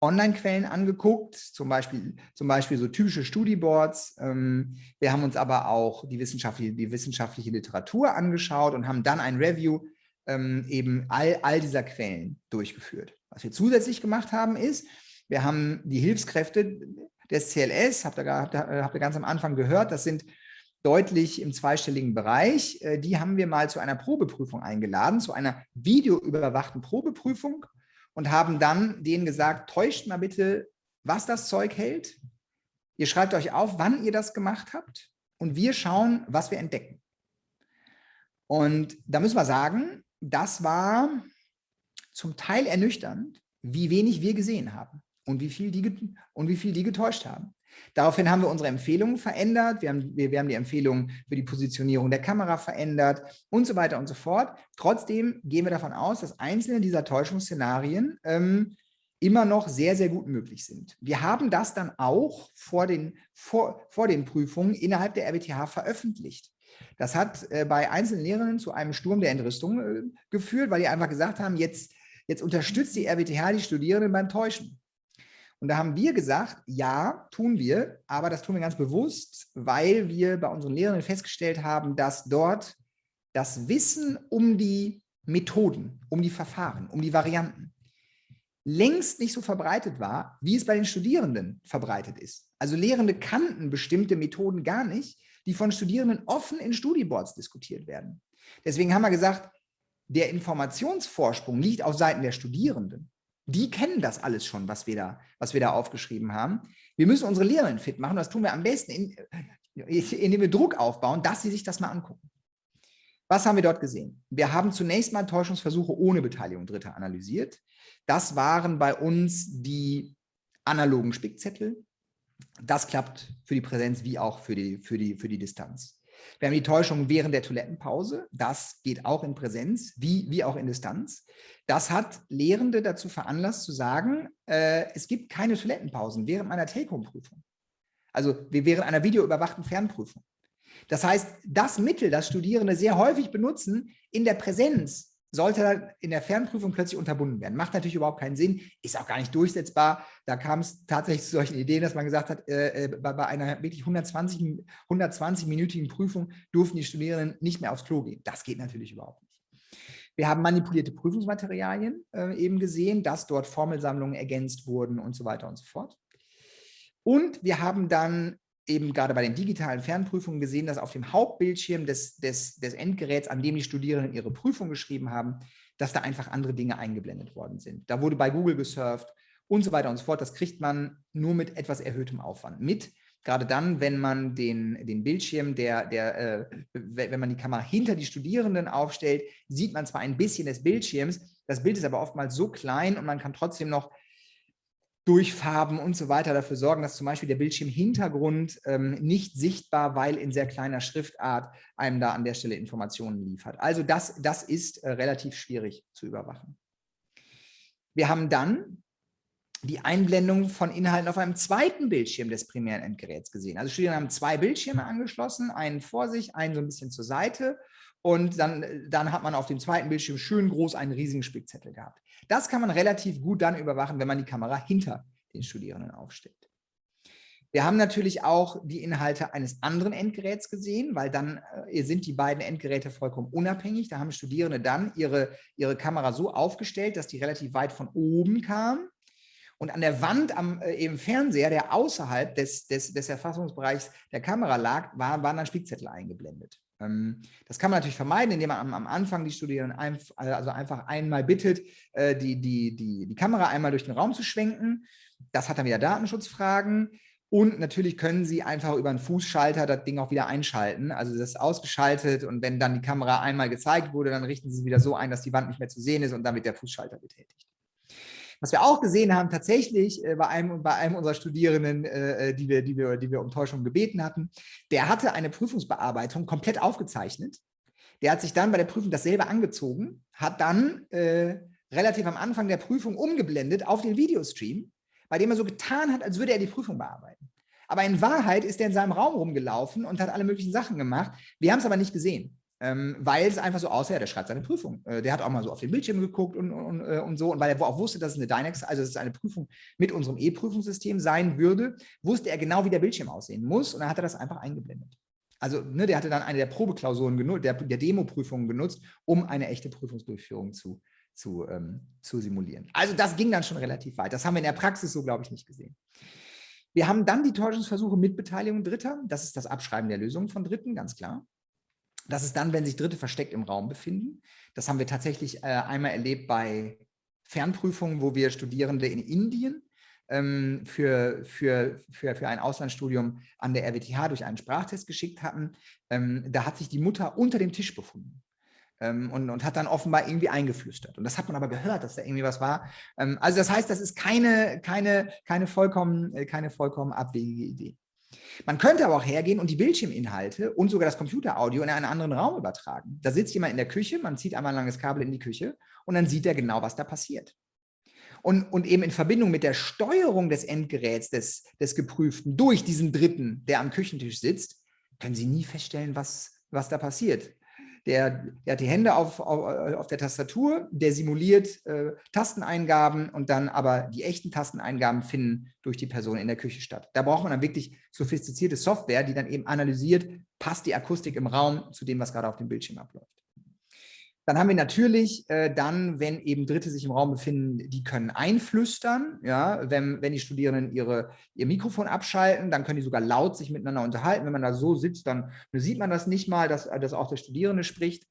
Online-Quellen angeguckt, zum Beispiel, zum Beispiel so typische Studieboards. Ähm, wir haben uns aber auch die wissenschaftliche, die wissenschaftliche Literatur angeschaut und haben dann ein Review ähm, eben all, all dieser Quellen durchgeführt. Was wir zusätzlich gemacht haben, ist, wir haben die Hilfskräfte des CLS, habt ihr, ihr, habt ihr ganz am Anfang gehört, das sind deutlich im zweistelligen Bereich. Äh, die haben wir mal zu einer Probeprüfung eingeladen, zu einer videoüberwachten Probeprüfung und haben dann denen gesagt, täuscht mal bitte, was das Zeug hält. Ihr schreibt euch auf, wann ihr das gemacht habt und wir schauen, was wir entdecken. Und da müssen wir sagen, das war zum Teil ernüchternd, wie wenig wir gesehen haben und wie viel die, und wie viel die getäuscht haben. Daraufhin haben wir unsere Empfehlungen verändert. Wir haben, wir, wir haben die Empfehlungen für die Positionierung der Kamera verändert und so weiter und so fort. Trotzdem gehen wir davon aus, dass einzelne dieser Täuschungsszenarien ähm, immer noch sehr, sehr gut möglich sind. Wir haben das dann auch vor den, vor, vor den Prüfungen innerhalb der RWTH veröffentlicht. Das hat äh, bei einzelnen Lehrern zu einem Sturm der Entrüstung äh, geführt, weil die einfach gesagt haben, jetzt, jetzt unterstützt die RWTH die Studierenden beim Täuschen. Und da haben wir gesagt, ja, tun wir, aber das tun wir ganz bewusst, weil wir bei unseren Lehrenden festgestellt haben, dass dort das Wissen um die Methoden, um die Verfahren, um die Varianten längst nicht so verbreitet war, wie es bei den Studierenden verbreitet ist. Also Lehrende kannten bestimmte Methoden gar nicht, die von Studierenden offen in Studieboards diskutiert werden. Deswegen haben wir gesagt, der Informationsvorsprung liegt auf Seiten der Studierenden. Die kennen das alles schon, was wir da, was wir da aufgeschrieben haben. Wir müssen unsere Lehrerinnen fit machen. Das tun wir am besten, indem wir Druck aufbauen, dass sie sich das mal angucken. Was haben wir dort gesehen? Wir haben zunächst mal Täuschungsversuche ohne Beteiligung Dritter analysiert. Das waren bei uns die analogen Spickzettel. Das klappt für die Präsenz wie auch für die, für die, für die Distanz. Wir haben die Täuschung während der Toilettenpause. Das geht auch in Präsenz, wie, wie auch in Distanz. Das hat Lehrende dazu veranlasst zu sagen, äh, es gibt keine Toilettenpausen während meiner Take-Home-Prüfung. Also während einer videoüberwachten Fernprüfung. Das heißt, das Mittel, das Studierende sehr häufig benutzen in der Präsenz, sollte dann in der Fernprüfung plötzlich unterbunden werden. Macht natürlich überhaupt keinen Sinn, ist auch gar nicht durchsetzbar. Da kam es tatsächlich zu solchen Ideen, dass man gesagt hat, äh, äh bei, bei, einer wirklich 120, 120-minütigen Prüfung durften die Studierenden nicht mehr aufs Klo gehen. Das geht natürlich überhaupt nicht. Wir haben manipulierte Prüfungsmaterialien äh, eben gesehen, dass dort Formelsammlungen ergänzt wurden und so weiter und so fort. Und wir haben dann eben gerade bei den digitalen Fernprüfungen gesehen, dass auf dem Hauptbildschirm des, des, des Endgeräts, an dem die Studierenden ihre Prüfung geschrieben haben, dass da einfach andere Dinge eingeblendet worden sind. Da wurde bei Google gesurft und so weiter und so fort. Das kriegt man nur mit etwas erhöhtem Aufwand mit. Gerade dann, wenn man den, den Bildschirm, der, der, äh, wenn man die Kamera hinter die Studierenden aufstellt, sieht man zwar ein bisschen des Bildschirms, das Bild ist aber oftmals so klein und man kann trotzdem noch durch Farben und so weiter dafür sorgen, dass zum Beispiel der Bildschirmhintergrund ähm, nicht sichtbar, weil in sehr kleiner Schriftart einem da an der Stelle Informationen liefert. Also das, das ist äh, relativ schwierig zu überwachen. Wir haben dann die Einblendung von Inhalten auf einem zweiten Bildschirm des primären Endgeräts gesehen. Also Studierende haben zwei Bildschirme angeschlossen, einen vor sich, einen so ein bisschen zur Seite und dann, dann hat man auf dem zweiten Bildschirm schön groß einen riesigen Spickzettel gehabt. Das kann man relativ gut dann überwachen, wenn man die Kamera hinter den Studierenden aufstellt. Wir haben natürlich auch die Inhalte eines anderen Endgeräts gesehen, weil dann äh, sind die beiden Endgeräte vollkommen unabhängig. Da haben Studierende dann ihre, ihre Kamera so aufgestellt, dass die relativ weit von oben kam. Und an der Wand am äh, eben Fernseher, der außerhalb des, des, des Erfassungsbereichs der Kamera lag, war, waren dann Spickzettel eingeblendet. Ähm, das kann man natürlich vermeiden, indem man am, Anfang die Studierenden also einfach einmal bittet, äh, die, die, die, die Kamera einmal durch den Raum zu schwenken. Das hat dann wieder Datenschutzfragen. Und natürlich können Sie einfach über einen Fußschalter das Ding auch wieder einschalten. Also das ist ausgeschaltet und wenn dann die Kamera einmal gezeigt wurde, dann richten Sie es wieder so ein, dass die Wand nicht mehr zu sehen ist und dann wird der Fußschalter betätigt. Was wir auch gesehen haben, tatsächlich äh, bei, einem, bei einem unserer Studierenden, äh, äh, die, wir, die, wir, die wir um Täuschung gebeten hatten, der hatte eine Prüfungsbearbeitung komplett aufgezeichnet. Der hat sich dann bei der Prüfung dasselbe angezogen, hat dann äh, relativ am Anfang der Prüfung umgeblendet auf den Videostream, bei dem er so getan hat, als würde er die Prüfung bearbeiten. Aber in Wahrheit ist er in seinem Raum rumgelaufen und hat alle möglichen Sachen gemacht. Wir haben es aber nicht gesehen ähm, weil es einfach so aussah, der schreibt seine Prüfung. Äh, der hat auch mal so auf den Bildschirm geguckt und, und, äh, und so. Und weil er auch wusste, dass es eine Dynex, also dass es eine Prüfung mit unserem E-Prüfungssystem sein würde, wusste er genau, wie der Bildschirm aussehen muss. Und dann hat er das einfach eingeblendet. Also ne, der hatte dann eine der Probeklausuren genutzt, der, der Demo-Prüfungen genutzt, um eine echte Prüfungsdurchführung zu, zu, ähm, zu simulieren. Also das ging dann schon relativ weit. Das haben wir in der Praxis so, glaube ich, nicht gesehen. Wir haben dann die Täuschungsversuche mit Beteiligung Dritter. Das ist das Abschreiben der Lösungen von Dritten, ganz klar. Das ist dann, wenn sich Dritte versteckt im Raum befinden. Das haben wir tatsächlich äh, einmal erlebt bei Fernprüfungen, wo wir Studierende in Indien ähm, für, für, für, für ein Auslandsstudium an der RWTH durch einen Sprachtest geschickt hatten. Ähm, da hat sich die Mutter unter dem Tisch befunden. Ähm, und, und, hat dann offenbar irgendwie eingeflüstert. Und das hat man aber gehört, dass da irgendwie was war. Ähm, also das heißt, das ist keine, keine, keine, vollkommen, äh, keine vollkommen abwegige Idee. Man könnte aber auch hergehen und die Bildschirminhalte und sogar das Computeraudio in einen anderen Raum übertragen. Da sitzt jemand in der Küche, man zieht einmal ein langes Kabel in die Küche und dann sieht er genau, was da passiert. Und, und eben in Verbindung mit der Steuerung des Endgeräts des, des Geprüften durch diesen Dritten, der am Küchentisch sitzt, können Sie nie feststellen, was, was da passiert. Der, der hat die Hände auf, auf, auf der Tastatur, der simuliert äh, Tasteneingaben und dann aber die echten Tasteneingaben finden durch die Person in der Küche statt. Da braucht man dann wirklich sophistizierte Software, die dann eben analysiert, passt die Akustik im Raum zu dem, was gerade auf dem Bildschirm abläuft. Dann haben wir natürlich äh, dann, wenn eben Dritte sich im Raum befinden, die können einflüstern. Ja, wenn, wenn die Studierenden ihre, ihr Mikrofon abschalten, dann können die sogar laut sich miteinander unterhalten. Wenn man da so sitzt, dann sieht man das nicht mal, dass, dass auch der Studierende spricht.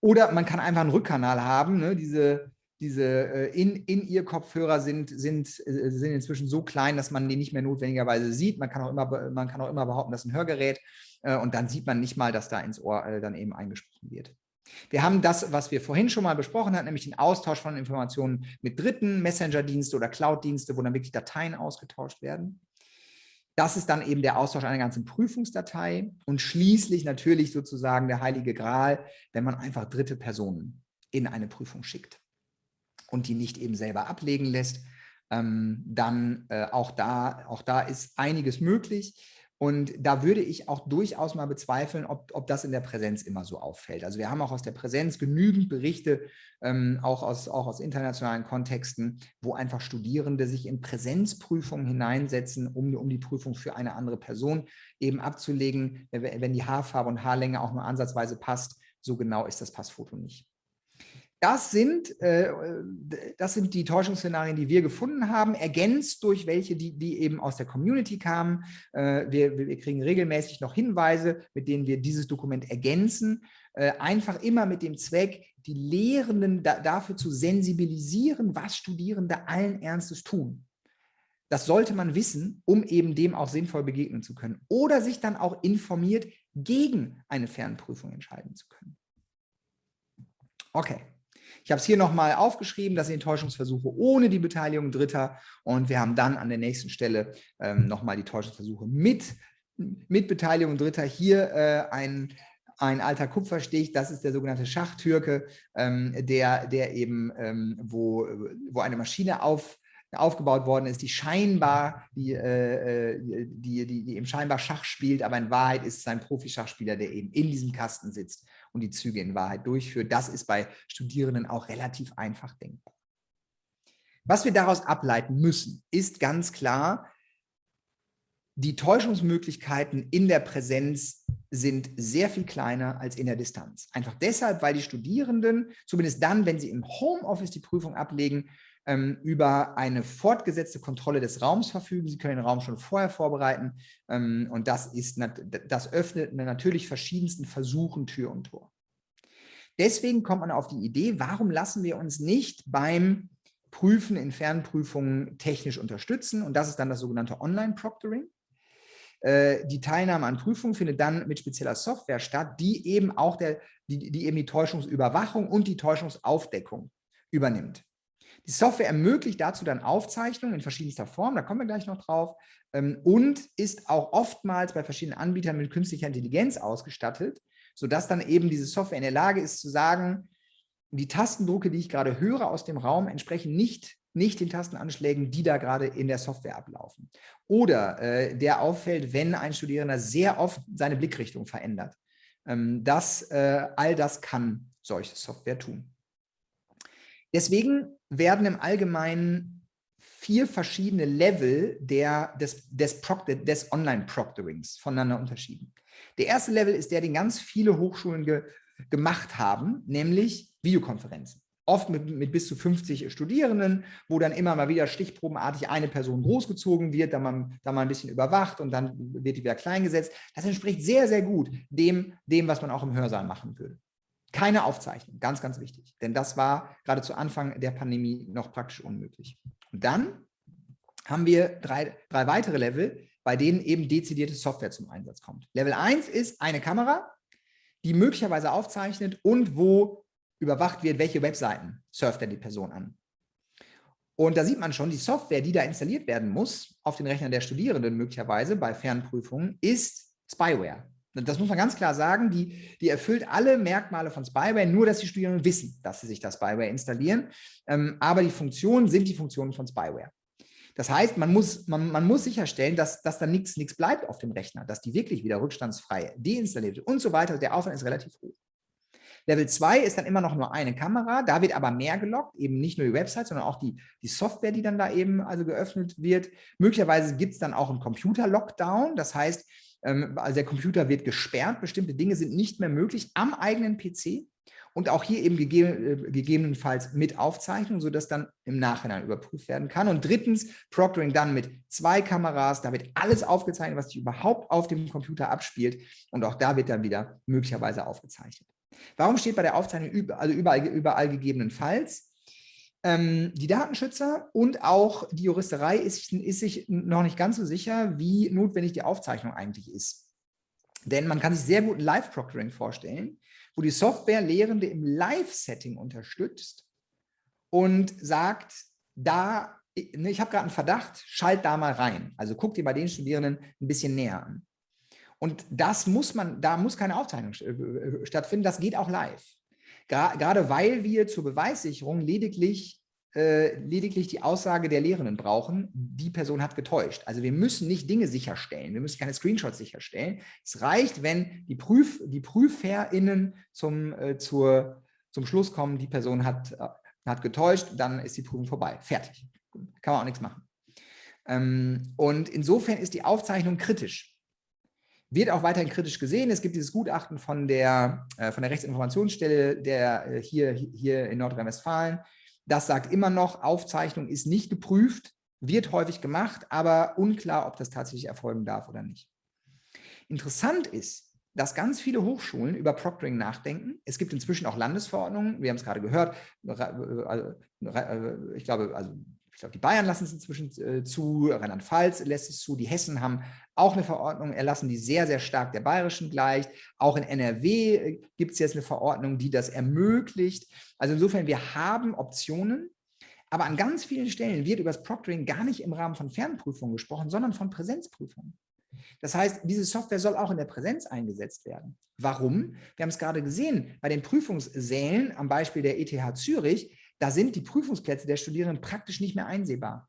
Oder man kann einfach einen Rückkanal haben, ne, diese, diese äh, in, in ihr Kopfhörer sind, sind, äh, sind inzwischen so klein, dass man die nicht mehr notwendigerweise sieht. Man kann auch immer, man kann auch immer behaupten, das ist ein Hörgerät äh, und dann sieht man nicht mal, dass da ins Ohr dann eben eingesprochen wird. Wir haben das, was wir vorhin schon mal besprochen hatten, nämlich den Austausch von Informationen mit Dritten, Messenger-Dienste oder Cloud-Dienste, wo dann wirklich Dateien ausgetauscht werden. Das ist dann eben der Austausch einer ganzen Prüfungsdatei und schließlich natürlich sozusagen der heilige Gral, wenn man einfach dritte Personen in eine Prüfung schickt und die nicht eben selber ablegen lässt, ähm, dann äh, auch, da, auch da ist einiges möglich. Und da würde ich auch durchaus mal bezweifeln, ob, ob das in der Präsenz immer so auffällt. Also wir haben auch aus der Präsenz genügend Berichte, ähm, auch, aus, auch aus internationalen Kontexten, wo einfach Studierende sich in Präsenzprüfungen hineinsetzen, um, um die Prüfung für eine andere Person eben abzulegen, wenn die Haarfarbe und Haarlänge auch nur ansatzweise passt. So genau ist das Passfoto nicht. Das sind, äh, das sind die Täuschungsszenarien, die wir gefunden haben, ergänzt durch welche, die, die eben aus der Community kamen. Äh, wir, wir kriegen regelmäßig noch Hinweise, mit denen wir dieses Dokument ergänzen. Äh, einfach immer mit dem Zweck, die Lehrenden da, dafür zu sensibilisieren, was Studierende allen Ernstes tun. Das sollte man wissen, um eben dem auch sinnvoll begegnen zu können. Oder sich dann auch informiert gegen eine Fernprüfung entscheiden zu können. Okay. Ich habe es hier nochmal aufgeschrieben, das sind Täuschungsversuche ohne die Beteiligung Dritter und wir haben dann an der nächsten Stelle ähm, nochmal die Täuschungsversuche mit, mit Beteiligung Dritter. Hier äh, ein, ein alter Kupferstich, das ist der sogenannte Schachtürke, ähm, der, der eben, ähm, wo, wo eine Maschine auf, aufgebaut worden ist, die scheinbar, die, äh, äh die, die, die eben scheinbar Schach spielt, aber in Wahrheit ist es ein Profi-Schachspieler, der eben in diesem Kasten sitzt und die Züge in Wahrheit durchführt. Das ist bei Studierenden auch relativ einfach denkbar. Was wir daraus ableiten müssen, ist ganz klar, die Täuschungsmöglichkeiten in der Präsenz sind sehr viel kleiner als in der Distanz. Einfach deshalb, weil die Studierenden, zumindest dann, wenn sie im Homeoffice die Prüfung ablegen, ähm, über eine fortgesetzte Kontrolle des Raums verfügen. Sie können den Raum schon vorher vorbereiten ähm, und das, ist, das öffnet natürlich verschiedensten Versuchen Tür und Tor. Deswegen kommt man auf die Idee, warum lassen wir uns nicht beim Prüfen in Fernprüfungen technisch unterstützen und das ist dann das sogenannte Online-Proctoring. Äh, die Teilnahme an Prüfungen findet dann mit spezieller Software statt, die eben auch der, die, die eben die Täuschungsüberwachung und die Täuschungsaufdeckung übernimmt. Die Software ermöglicht dazu dann Aufzeichnungen in verschiedenster Form, da kommen wir gleich noch drauf, ähm, und ist auch oftmals bei verschiedenen Anbietern mit künstlicher Intelligenz ausgestattet, sodass dann eben diese Software in der Lage ist zu sagen, die Tastendrucke, die ich gerade höre aus dem Raum, entsprechen nicht, nicht den Tastenanschlägen, die da gerade in der Software ablaufen. Oder äh, der auffällt, wenn ein Studierender sehr oft seine Blickrichtung verändert. Ähm, das, äh, all das kann solche Software tun. Deswegen werden im Allgemeinen vier verschiedene Level der, des, des, des Online-Proctorings voneinander unterschieden. Der erste Level ist der, den ganz viele Hochschulen ge, gemacht haben, nämlich Videokonferenzen. Oft mit, mit, bis zu 50 Studierenden, wo dann immer mal wieder stichprobenartig eine Person großgezogen wird, dann man, dann man ein bisschen überwacht und dann wird die wieder klein gesetzt. Das entspricht sehr, sehr gut dem, dem, was man auch im Hörsaal machen würde. Keine Aufzeichnung, ganz, ganz wichtig. Denn das war gerade zu Anfang der Pandemie noch praktisch unmöglich. Und dann haben wir drei, drei weitere Level, bei denen eben dezidierte Software zum Einsatz kommt. Level 1 ist eine Kamera, die möglicherweise aufzeichnet und wo überwacht wird, welche Webseiten surft denn die Person an. Und da sieht man schon, die Software, die da installiert werden muss, auf den Rechnern der Studierenden möglicherweise bei Fernprüfungen, ist Spyware. Das muss man ganz klar sagen, die, die erfüllt alle Merkmale von Spyware, nur dass die Studierenden wissen, dass sie sich das Spyware installieren. Ähm, aber die Funktionen sind die Funktionen von Spyware. Das heißt, man muss, man, man muss sicherstellen, dass, dass da nichts bleibt auf dem Rechner, dass die wirklich wieder rückstandsfrei deinstalliert wird und so weiter. Der Aufwand ist relativ hoch. Level 2 ist dann immer noch nur eine Kamera, da wird aber mehr gelockt, eben nicht nur die Website, sondern auch die, die Software, die dann da eben also geöffnet wird. Möglicherweise gibt es dann auch einen Computer-Lockdown, das heißt, also der Computer wird gesperrt, bestimmte Dinge sind nicht mehr möglich am eigenen PC und auch hier eben gegeben, äh, gegebenenfalls mit Aufzeichnung, sodass dann im Nachhinein überprüft werden kann. Und drittens, Proctoring dann mit zwei Kameras, da wird alles aufgezeichnet, was sich überhaupt auf dem Computer abspielt und auch da wird dann wieder möglicherweise aufgezeichnet. Warum steht bei der Aufzeichnung überall, also überall, überall gegebenenfalls? Ähm, die Datenschützer und auch die Juristerei ist, ist sich noch nicht ganz so sicher, wie notwendig die Aufzeichnung eigentlich ist. Denn man kann sich sehr gut ein Live-Proctoring vorstellen, wo die Software Lehrende im Live-Setting unterstützt und sagt, da, ne, ich habe gerade einen Verdacht, schalt da mal rein. Also guck dir bei den Studierenden ein bisschen näher an. Und das muss man, da muss keine Aufzeichnung äh, äh, stattfinden, das geht auch live. Gerade weil wir zur Beweissicherung lediglich, äh, lediglich die Aussage der Lehrenden brauchen, die Person hat getäuscht. Also wir müssen nicht Dinge sicherstellen, wir müssen keine Screenshots sicherstellen. Es reicht, wenn die, Prüf, die PrüferInnen zum, äh, zur, zum Schluss kommen, die Person hat, äh, hat getäuscht, dann ist die Prüfung vorbei. Fertig. Kann man auch nichts machen. Ähm, und insofern ist die Aufzeichnung kritisch wird auch weiterhin kritisch gesehen. Es gibt dieses Gutachten von der, äh, von der Rechtsinformationsstelle der, äh, hier, hier in Nordrhein-Westfalen. Das sagt immer noch, Aufzeichnung ist nicht geprüft, wird häufig gemacht, aber unklar, ob das tatsächlich erfolgen darf oder nicht. Interessant ist, dass ganz viele Hochschulen über Proctoring nachdenken. Es gibt inzwischen auch Landesverordnungen, wir haben es gerade gehört, äh, ich glaube, also ich glaube, die Bayern lassen es inzwischen äh, zu, Rheinland-Pfalz lässt es zu, die Hessen haben auch eine Verordnung erlassen, die sehr, sehr stark der bayerischen gleicht. Auch in NRW äh, gibt es jetzt eine Verordnung, die das ermöglicht. Also insofern, wir haben Optionen, aber an ganz vielen Stellen wird über das Proctoring gar nicht im Rahmen von Fernprüfungen gesprochen, sondern von Präsenzprüfungen. Das heißt, diese Software soll auch in der Präsenz eingesetzt werden. Warum? Wir haben es gerade gesehen, bei den Prüfungssälen am Beispiel der ETH Zürich da sind die Prüfungsplätze der Studierenden praktisch nicht mehr einsehbar.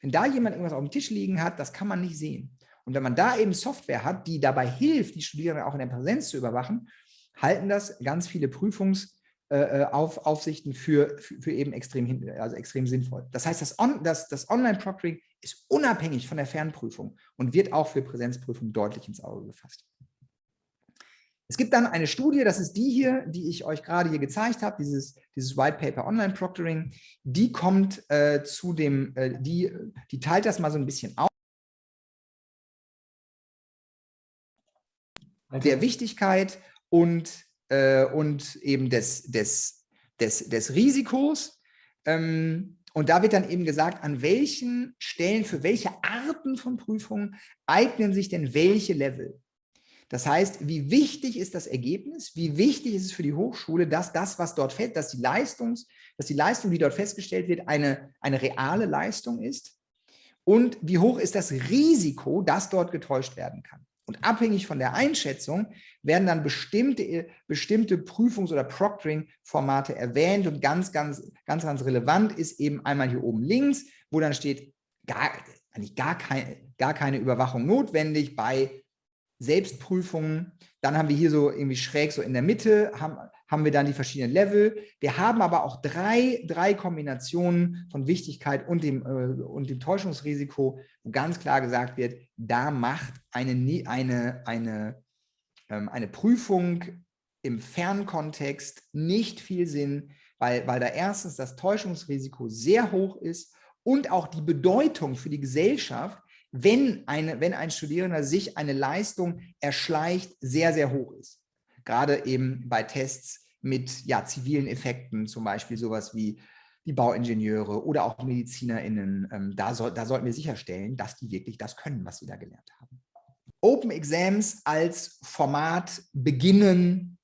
Wenn da jemand irgendwas auf dem Tisch liegen hat, das kann man nicht sehen. Und wenn man da eben Software hat, die dabei hilft, die Studierenden auch in der Präsenz zu überwachen, halten das ganz viele Prüfungsaufsichten äh, für, für, für, eben extrem, also extrem sinnvoll. Das heißt, das, On, das, das Online-Proctoring ist unabhängig von der Fernprüfung und wird auch für Präsenzprüfungen deutlich ins Auge gefasst. Es gibt dann eine Studie, das ist die hier, die ich euch gerade hier gezeigt habe, dieses, dieses White Paper Online Proctoring, die kommt äh, zu dem, äh, die, die teilt das mal so ein bisschen auf. Der Wichtigkeit und, äh, und eben des, des, des, des Risikos. Ähm, und da wird dann eben gesagt, an welchen Stellen, für welche Arten von Prüfungen eignen sich denn welche Level. Das heißt, wie wichtig ist das Ergebnis? Wie wichtig ist es für die Hochschule, dass das, was dort fällt, dass die, Leistungs, dass die Leistung, die dort festgestellt wird, eine, eine reale Leistung ist? Und wie hoch ist das Risiko, dass dort getäuscht werden kann? Und abhängig von der Einschätzung werden dann bestimmte, bestimmte Prüfungs- oder Proctoring-Formate erwähnt. Und ganz, ganz, ganz, ganz relevant ist eben einmal hier oben links, wo dann steht, gar, eigentlich gar, kein, gar keine Überwachung notwendig bei Selbstprüfungen. Dann haben wir hier so irgendwie schräg so in der Mitte, haben, haben wir dann die verschiedenen Level. Wir haben aber auch drei, drei Kombinationen von Wichtigkeit und dem, äh, und dem Täuschungsrisiko, wo ganz klar gesagt wird, da macht eine, eine, eine, ähm, eine Prüfung im Fernkontext nicht viel Sinn, weil, weil da erstens das Täuschungsrisiko sehr hoch ist und auch die Bedeutung für die Gesellschaft wenn, eine, wenn ein Studierender sich eine Leistung erschleicht, sehr, sehr hoch ist. Gerade eben bei Tests mit ja, zivilen Effekten, zum Beispiel sowas wie die Bauingenieure oder auch MedizinerInnen, ähm, da, soll, da sollten wir sicherstellen, dass die wirklich das können, was sie da gelernt haben. Open Exams als Format beginnen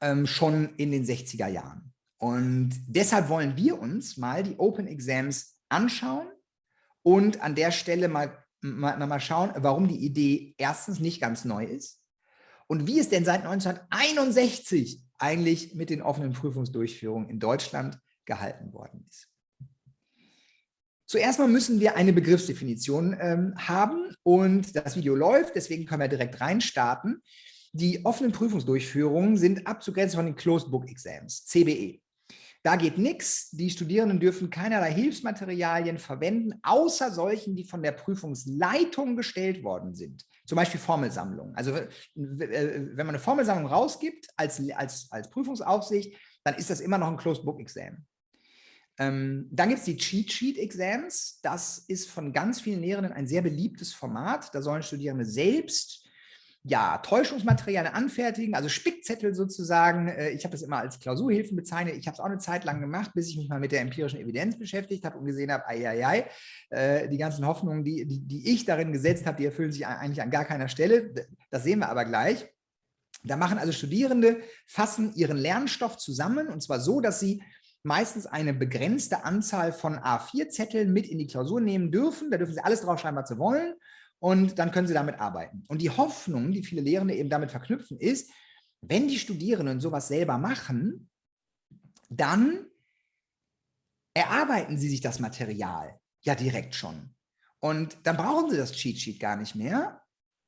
ähm, schon in den 60er Jahren. Und deshalb wollen wir uns mal die Open Exams anschauen und an der Stelle mal mal, mal schauen, warum die Idee erstens nicht ganz neu ist und wie es denn seit 1961 eigentlich mit den offenen Prüfungsdurchführungen in Deutschland gehalten worden ist. Zuerst mal müssen wir eine Begriffsdefinition ähm, haben und das Video läuft, deswegen können wir direkt reinstarten. Die offenen Prüfungsdurchführungen sind abzugrenzen von den Closed Book Exams, CBE. Da geht nichts. Die Studierenden dürfen keinerlei Hilfsmaterialien verwenden, außer solchen, die von der Prüfungsleitung gestellt worden sind. Zum Beispiel Formelsammlungen. Also äh, wenn man eine Formelsammlung rausgibt als, als, als Prüfungsaufsicht, dann ist das immer noch ein Closed Book Exam. Ähm, dann gibt es die Cheat Sheet Exams. Das ist von ganz vielen Lehrenden ein sehr beliebtes Format. Da sollen Studierende selbst ja, Täuschungsmaterialien anfertigen, also Spickzettel sozusagen. Äh, ich habe das immer als Klausurhilfen bezeichnet. Ich habe es auch eine Zeit lang gemacht, bis ich mich mal mit der empirischen Evidenz beschäftigt habe und gesehen habe, ei, ei, ei, äh, die ganzen Hoffnungen, die, die, die ich darin gesetzt habe, die erfüllen sich eigentlich an gar keiner Stelle. Das sehen wir aber gleich. Da machen also Studierende, fassen ihren Lernstoff zusammen und zwar so, dass sie meistens eine begrenzte Anzahl von A4-Zetteln mit in die Klausur nehmen dürfen. Da dürfen sie alles draufschreiben, was sie wollen und dann können sie damit arbeiten. Und die Hoffnung, die viele Lehrende eben damit verknüpfen, ist, wenn die Studierenden sowas selber machen, dann erarbeiten sie sich das Material ja direkt schon. Und dann brauchen sie das Cheat Sheet gar nicht mehr.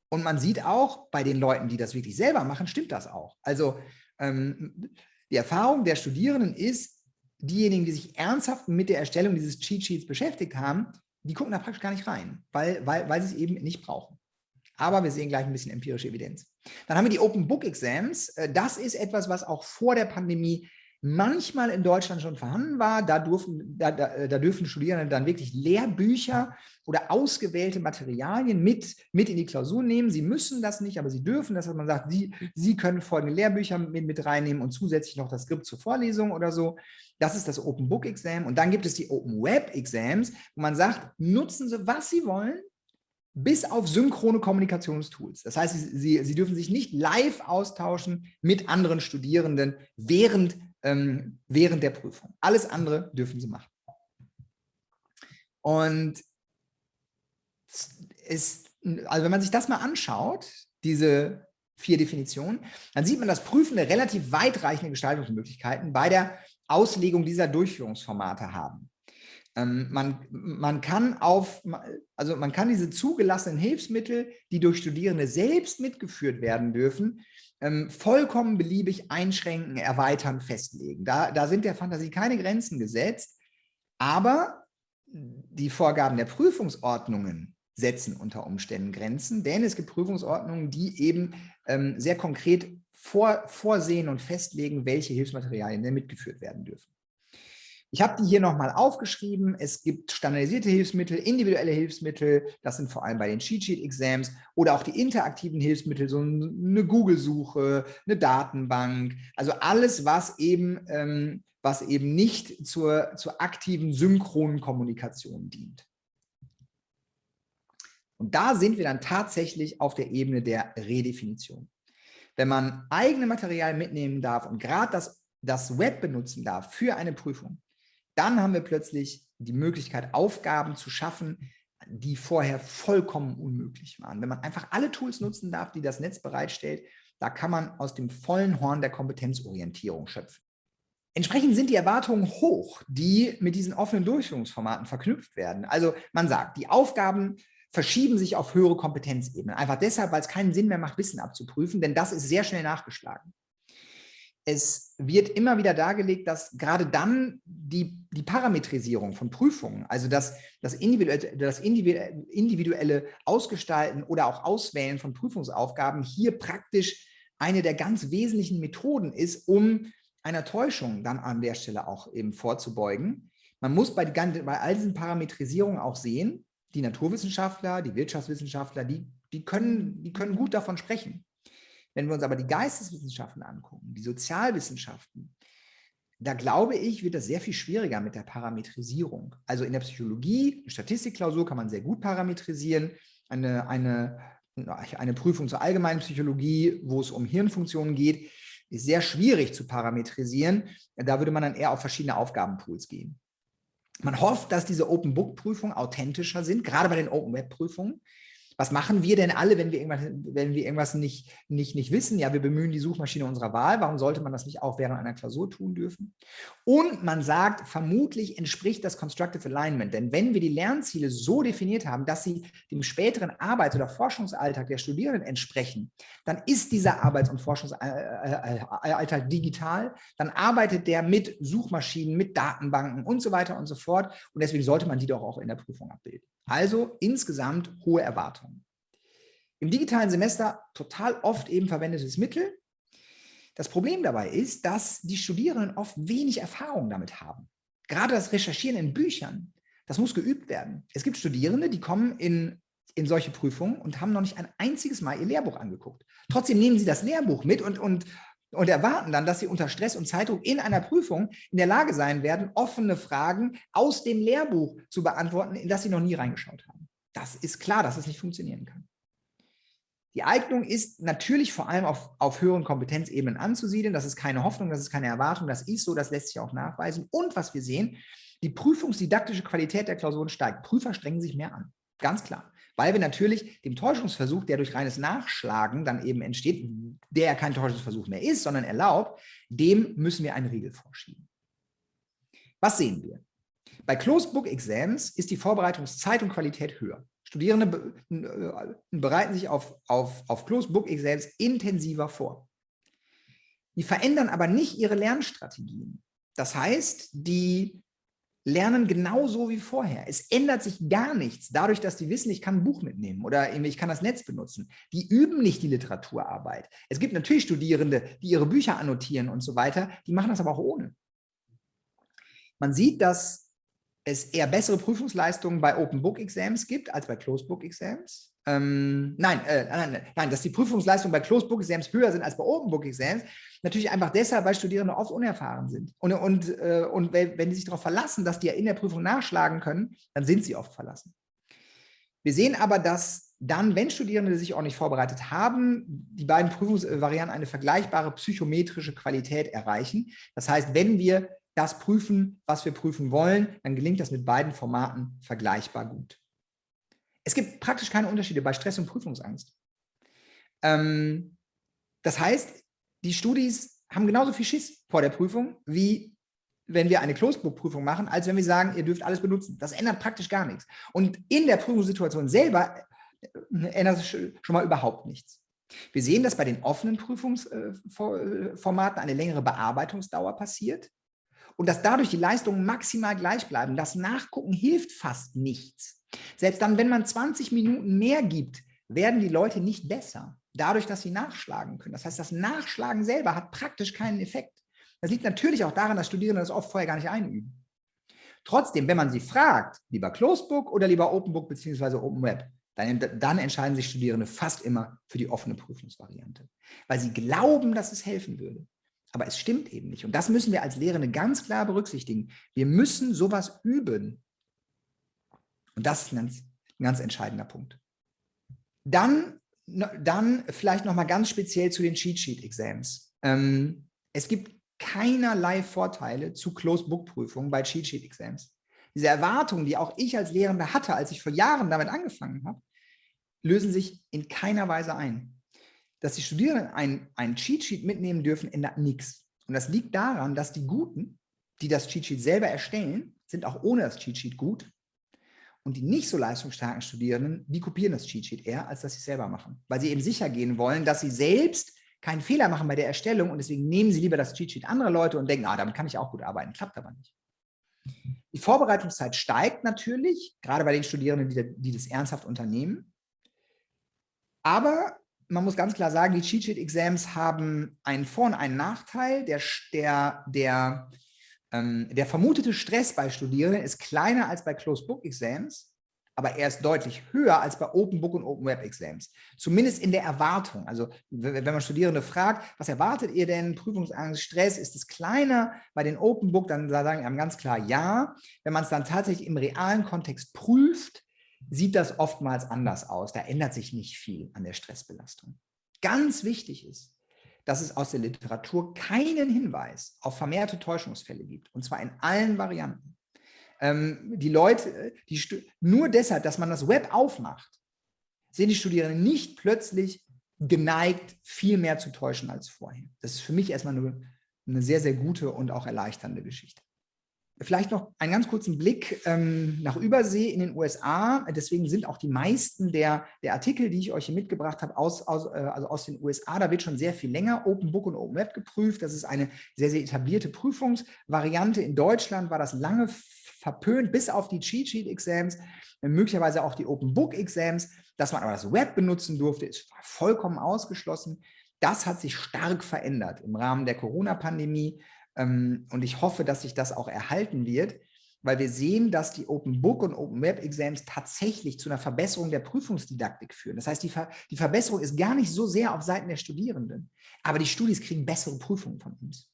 Und man sieht auch, bei den Leuten, die das wirklich selber machen, stimmt das auch. Also ähm, die Erfahrung der Studierenden ist, diejenigen, die sich ernsthaft mit der Erstellung dieses Cheat Sheets beschäftigt haben, die gucken da praktisch gar nicht rein, weil, weil, weil sie es eben nicht brauchen. Aber wir sehen gleich ein bisschen empirische Evidenz. Dann haben wir die Open Book Exams. Äh, das ist etwas, was auch vor der Pandemie manchmal in Deutschland schon vorhanden war. Da, durften, da, da, da, dürfen Studierende dann wirklich Lehrbücher oder ausgewählte Materialien mit, mit in die Klausur nehmen. Sie müssen das nicht, aber sie dürfen das, dass man sagt, sie, sie können folgende Lehrbücher mit, mit reinnehmen und zusätzlich noch das Skript zur Vorlesung oder so. Das ist das Open Book Exam. Und dann gibt es die Open Web Exams, wo man sagt, nutzen Sie, was Sie wollen, bis auf synchrone Kommunikationstools. Das heißt, Sie, Sie, Sie dürfen sich nicht live austauschen mit anderen Studierenden während ähm, während der Prüfung. Alles andere dürfen sie machen. Und ist, also wenn man sich das mal anschaut, diese vier Definitionen, dann sieht man, dass Prüfende relativ weitreichende Gestaltungsmöglichkeiten bei der Auslegung dieser Durchführungsformate haben. Ähm, man, man, kann auf, also man kann diese zugelassenen Hilfsmittel, die durch Studierende selbst mitgeführt werden dürfen, ähm, vollkommen beliebig einschränken, erweitern, festlegen. Da, da sind der Fantasie keine Grenzen gesetzt, aber die Vorgaben der Prüfungsordnungen setzen unter Umständen Grenzen, denn es gibt Prüfungsordnungen, die eben ähm, sehr konkret vor, vorsehen und festlegen, welche Hilfsmaterialien denn mitgeführt werden dürfen. Ich habe die hier nochmal aufgeschrieben. Es gibt standardisierte Hilfsmittel, individuelle Hilfsmittel, das sind vor allem bei den Cheat Sheet Exams oder auch die interaktiven Hilfsmittel, so eine Google-Suche, eine Datenbank, also alles, was eben, ähm, was eben nicht zur, zur aktiven synchronen Kommunikation dient. Und da sind wir dann tatsächlich auf der Ebene der Redefinition. Wenn man eigene Materialien mitnehmen darf und gerade das, das Web benutzen darf für eine Prüfung, dann haben wir plötzlich die Möglichkeit, Aufgaben zu schaffen, die vorher vollkommen unmöglich waren. Wenn man einfach alle Tools nutzen darf, die das Netz bereitstellt, da kann man aus dem vollen Horn der Kompetenzorientierung schöpfen. Entsprechend sind die Erwartungen hoch, die mit diesen offenen Durchführungsformaten verknüpft werden. Also man sagt, die Aufgaben verschieben sich auf höhere Kompetenzebenen. Einfach deshalb, weil es keinen Sinn mehr macht, Wissen abzuprüfen, denn das ist sehr schnell nachgeschlagen es wird immer wieder dargelegt, dass gerade dann die, die Parametrisierung von Prüfungen, also das, das, individuelle, das individuelle Ausgestalten oder auch Auswählen von Prüfungsaufgaben hier praktisch eine der ganz wesentlichen Methoden ist, um einer Täuschung dann an der Stelle auch eben vorzubeugen. Man muss bei, bei all diesen Parametrisierungen auch sehen, die Naturwissenschaftler, die Wirtschaftswissenschaftler, die, die, können, die können gut davon sprechen. Wenn wir uns aber die Geisteswissenschaften angucken, die Sozialwissenschaften, da glaube ich, wird das sehr viel schwieriger mit der Parametrisierung. Also in der Psychologie, Statistikklausur kann man sehr gut parametrisieren. Eine, eine, eine Prüfung zur allgemeinen Psychologie, wo es um Hirnfunktionen geht, ist sehr schwierig zu parametrisieren. Da würde man dann eher auf verschiedene Aufgabenpools gehen. Man hofft, dass diese Open-Book-Prüfungen authentischer sind, gerade bei den Open-Web-Prüfungen, was machen wir denn alle, wenn wir irgendwas, wenn wir irgendwas nicht, nicht, nicht wissen? Ja, wir bemühen die Suchmaschine unserer Wahl. Warum sollte man das nicht auch während einer Klausur tun dürfen? Und man sagt, vermutlich entspricht das Constructive Alignment. Denn wenn wir die Lernziele so definiert haben, dass sie dem späteren Arbeits- oder Forschungsalltag der Studierenden entsprechen, dann ist dieser Arbeits- und Forschungsalltag digital. Dann arbeitet der mit Suchmaschinen, mit Datenbanken und so weiter und so fort. Und deswegen sollte man die doch auch in der Prüfung abbilden. Also insgesamt hohe Erwartungen. Im digitalen Semester total oft eben verwendetes Mittel. Das Problem dabei ist, dass die Studierenden oft wenig Erfahrung damit haben. Gerade das Recherchieren in Büchern, das muss geübt werden. Es gibt Studierende, die kommen in in solche Prüfungen und haben noch nicht ein einziges Mal ihr Lehrbuch angeguckt. Trotzdem nehmen sie das Lehrbuch mit und, und, und erwarten dann, dass sie unter Stress und Zeitdruck in einer Prüfung in der Lage sein werden, offene Fragen aus dem Lehrbuch zu beantworten, in das sie noch nie reingeschaut haben. Das ist klar, dass es nicht funktionieren kann. Die Eignung ist natürlich vor allem auf, auf höheren Kompetenzebenen anzusiedeln. Das ist keine Hoffnung, das ist keine Erwartung, das ist so, das lässt sich auch nachweisen. Und was wir sehen, die prüfungsdidaktische Qualität der Klausuren steigt. Prüfer strengen sich mehr an, ganz klar. Weil wir natürlich dem Täuschungsversuch, der durch reines Nachschlagen dann eben entsteht, der ja kein Täuschungsversuch mehr ist, sondern erlaubt, dem müssen wir einen Riegel vorschieben. Was sehen wir? Bei Closed Book Exams ist die Vorbereitungszeit und Qualität höher. Studierende äh, bereiten sich auf, auf, auf Closed Book Exams intensiver vor. Die verändern aber nicht ihre Lernstrategien. Das heißt, die lernen genauso wie vorher. Es ändert sich gar nichts dadurch, dass die wissen, ich kann ein Buch mitnehmen oder ich kann das Netz benutzen. Die üben nicht die Literaturarbeit. Es gibt natürlich Studierende, die ihre Bücher annotieren und so weiter, die machen das aber auch ohne. Man sieht, dass es eher bessere Prüfungsleistungen bei Open Book Exams gibt als bei Closed Book Exams. Ähm, nein, äh, nein, nein, dass die Prüfungsleistungen bei Closed Book Exams höher sind als bei Open Book Exams, Natürlich einfach deshalb, weil Studierende oft unerfahren sind. Und, und, äh, und wenn die sich darauf verlassen, dass die ja in der Prüfung nachschlagen können, dann sind sie oft verlassen. Wir sehen aber, dass dann, wenn Studierende sich auch nicht vorbereitet haben, die beiden Prüfungsvarianten eine vergleichbare psychometrische Qualität erreichen. Das heißt, wenn wir das prüfen, was wir prüfen wollen, dann gelingt das mit beiden Formaten vergleichbar gut. Es gibt praktisch keine Unterschiede bei Stress und Prüfungsangst. Ähm, das heißt, die Studis haben genauso viel Schiss vor der Prüfung, wie wenn wir eine Closed-Book-Prüfung machen, als wenn wir sagen, ihr dürft alles benutzen. Das ändert praktisch gar nichts. Und in der Prüfungssituation selber äh, ändert es schon mal überhaupt nichts. Wir sehen, dass bei den offenen Prüfungsformaten eine längere Bearbeitungsdauer passiert und dass dadurch die Leistungen maximal gleich bleiben. Das Nachgucken hilft fast nichts. Selbst dann, wenn man 20 Minuten mehr gibt, werden die Leute nicht besser dadurch, dass sie nachschlagen können. Das heißt, das Nachschlagen selber hat praktisch keinen Effekt. Das liegt natürlich auch daran, dass Studierende das oft vorher gar nicht einüben. Trotzdem, wenn man sie fragt, lieber Closed Book oder lieber Open Book bzw. Open Web, dann, dann entscheiden sich Studierende fast immer für die offene Prüfungsvariante, weil sie glauben, dass es helfen würde. Aber es stimmt eben nicht. Und das müssen wir als Lehrende ganz klar berücksichtigen. Wir müssen sowas üben. Und das ist ein ganz, ein ganz entscheidender Punkt. Dann dann vielleicht noch mal ganz speziell zu den Cheat Sheet Exams. Ähm, es gibt keinerlei Vorteile zu Closed Book Prüfungen bei Cheat Sheet Exams. Diese Erwartungen, die auch ich als Lehrender hatte, als ich vor Jahren damit angefangen habe, lösen sich in keiner Weise ein. Dass die Studierenden ein, ein Cheat Sheet mitnehmen dürfen, ändert nichts. Und das liegt daran, dass die Guten, die das Cheat Sheet selber erstellen, sind auch ohne das Cheat Sheet gut und die nicht so leistungsstarken Studierenden, die kopieren das Cheatsheet eher, als dass sie es selber machen. Weil sie eben sicher gehen wollen, dass sie selbst keinen Fehler machen bei der Erstellung und deswegen nehmen sie lieber das Cheatsheet anderer Leute und denken, ah, damit kann ich auch gut arbeiten. Klappt aber nicht. Die Vorbereitungszeit steigt natürlich, gerade bei den Studierenden, die, die das ernsthaft unternehmen. Aber man muss ganz klar sagen, die Cheat-Sheet-Exams haben einen Vor- und einen Nachteil. Der, der, der ähm, der vermutete Stress bei Studierenden ist kleiner als bei Closed Book Exams, aber er ist deutlich höher als bei Open Book und Open Web Exams. Zumindest in der Erwartung. Also wenn man Studierende fragt, was erwartet ihr denn? Prüfungsangst, Stress, ist es kleiner bei den Open Book? Dann sagen wir ganz klar ja. Wenn man es dann tatsächlich im realen Kontext prüft, sieht das oftmals anders aus. Da ändert sich nicht viel an der Stressbelastung. Ganz wichtig ist, dass es aus der Literatur keinen Hinweis auf vermehrte Täuschungsfälle gibt, und zwar in allen Varianten. Ähm, die Leute, die nur deshalb, dass man das Web aufmacht, sind die Studierenden nicht plötzlich geneigt, viel mehr zu täuschen als vorher. Das ist für mich erstmal eine, eine sehr, sehr gute und auch erleichternde Geschichte. Vielleicht noch einen ganz kurzen Blick ähm, nach Übersee in den USA. Deswegen sind auch die meisten der, der Artikel, die ich euch hier mitgebracht habe, aus, aus, äh, also aus den USA. Da wird schon sehr viel länger Open Book und Open Web geprüft. Das ist eine sehr, sehr etablierte Prüfungsvariante. In Deutschland war das lange verpönt, bis auf die Cheat Sheet Exams, möglicherweise auch die Open Book Exams. Dass man aber das Web benutzen durfte, ist vollkommen ausgeschlossen. Das hat sich stark verändert im Rahmen der Corona-Pandemie. Ähm, und ich hoffe, dass sich das auch erhalten wird. weil wir sehen, dass die Open Book und Open Web Exams tatsächlich zu einer Verbesserung der Prüfungsdidaktik führen. Das heißt, die, Ver die Verbesserung ist gar nicht so sehr auf Seiten der Studierenden, aber die Studis kriegen bessere Prüfungen von uns.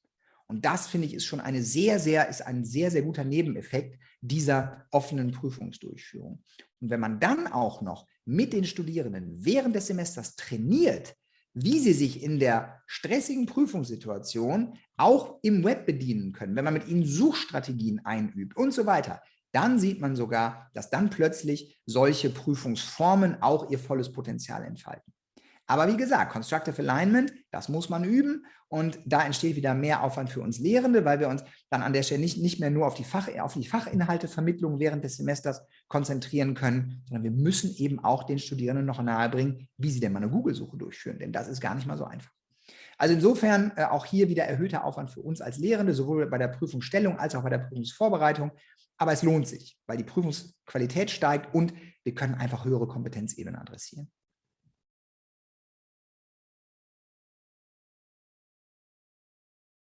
Und das, finde ich, ist schon eine sehr, sehr, ist ein sehr, sehr guter Nebeneffekt dieser offenen Prüfungsdurchführung. Und wenn man dann auch noch mit den Studierenden während des Semesters trainiert, wie sie sich in der stressigen Prüfungssituation auch im Web bedienen können, wenn man mit ihnen Suchstrategien einübt und so weiter, dann sieht man sogar, dass dann plötzlich solche Prüfungsformen auch ihr volles Potenzial entfalten. Aber wie gesagt, Constructive Alignment, das muss man üben und da entsteht wieder mehr Aufwand für uns Lehrende, weil wir uns dann an der Stelle nicht, nicht mehr nur auf die, Fach, auf die Fachinhaltevermittlung während des Semesters konzentrieren können, sondern wir müssen eben auch den Studierenden noch nahebringen, wie sie denn mal eine Google-Suche durchführen, denn das ist gar nicht mal so einfach. Also insofern äh, auch hier wieder erhöhter Aufwand für uns als Lehrende, sowohl bei der Prüfungsstellung als auch bei der Prüfungsvorbereitung. Aber es lohnt sich, weil die Prüfungsqualität steigt und wir können einfach höhere Kompetenzebenen adressieren.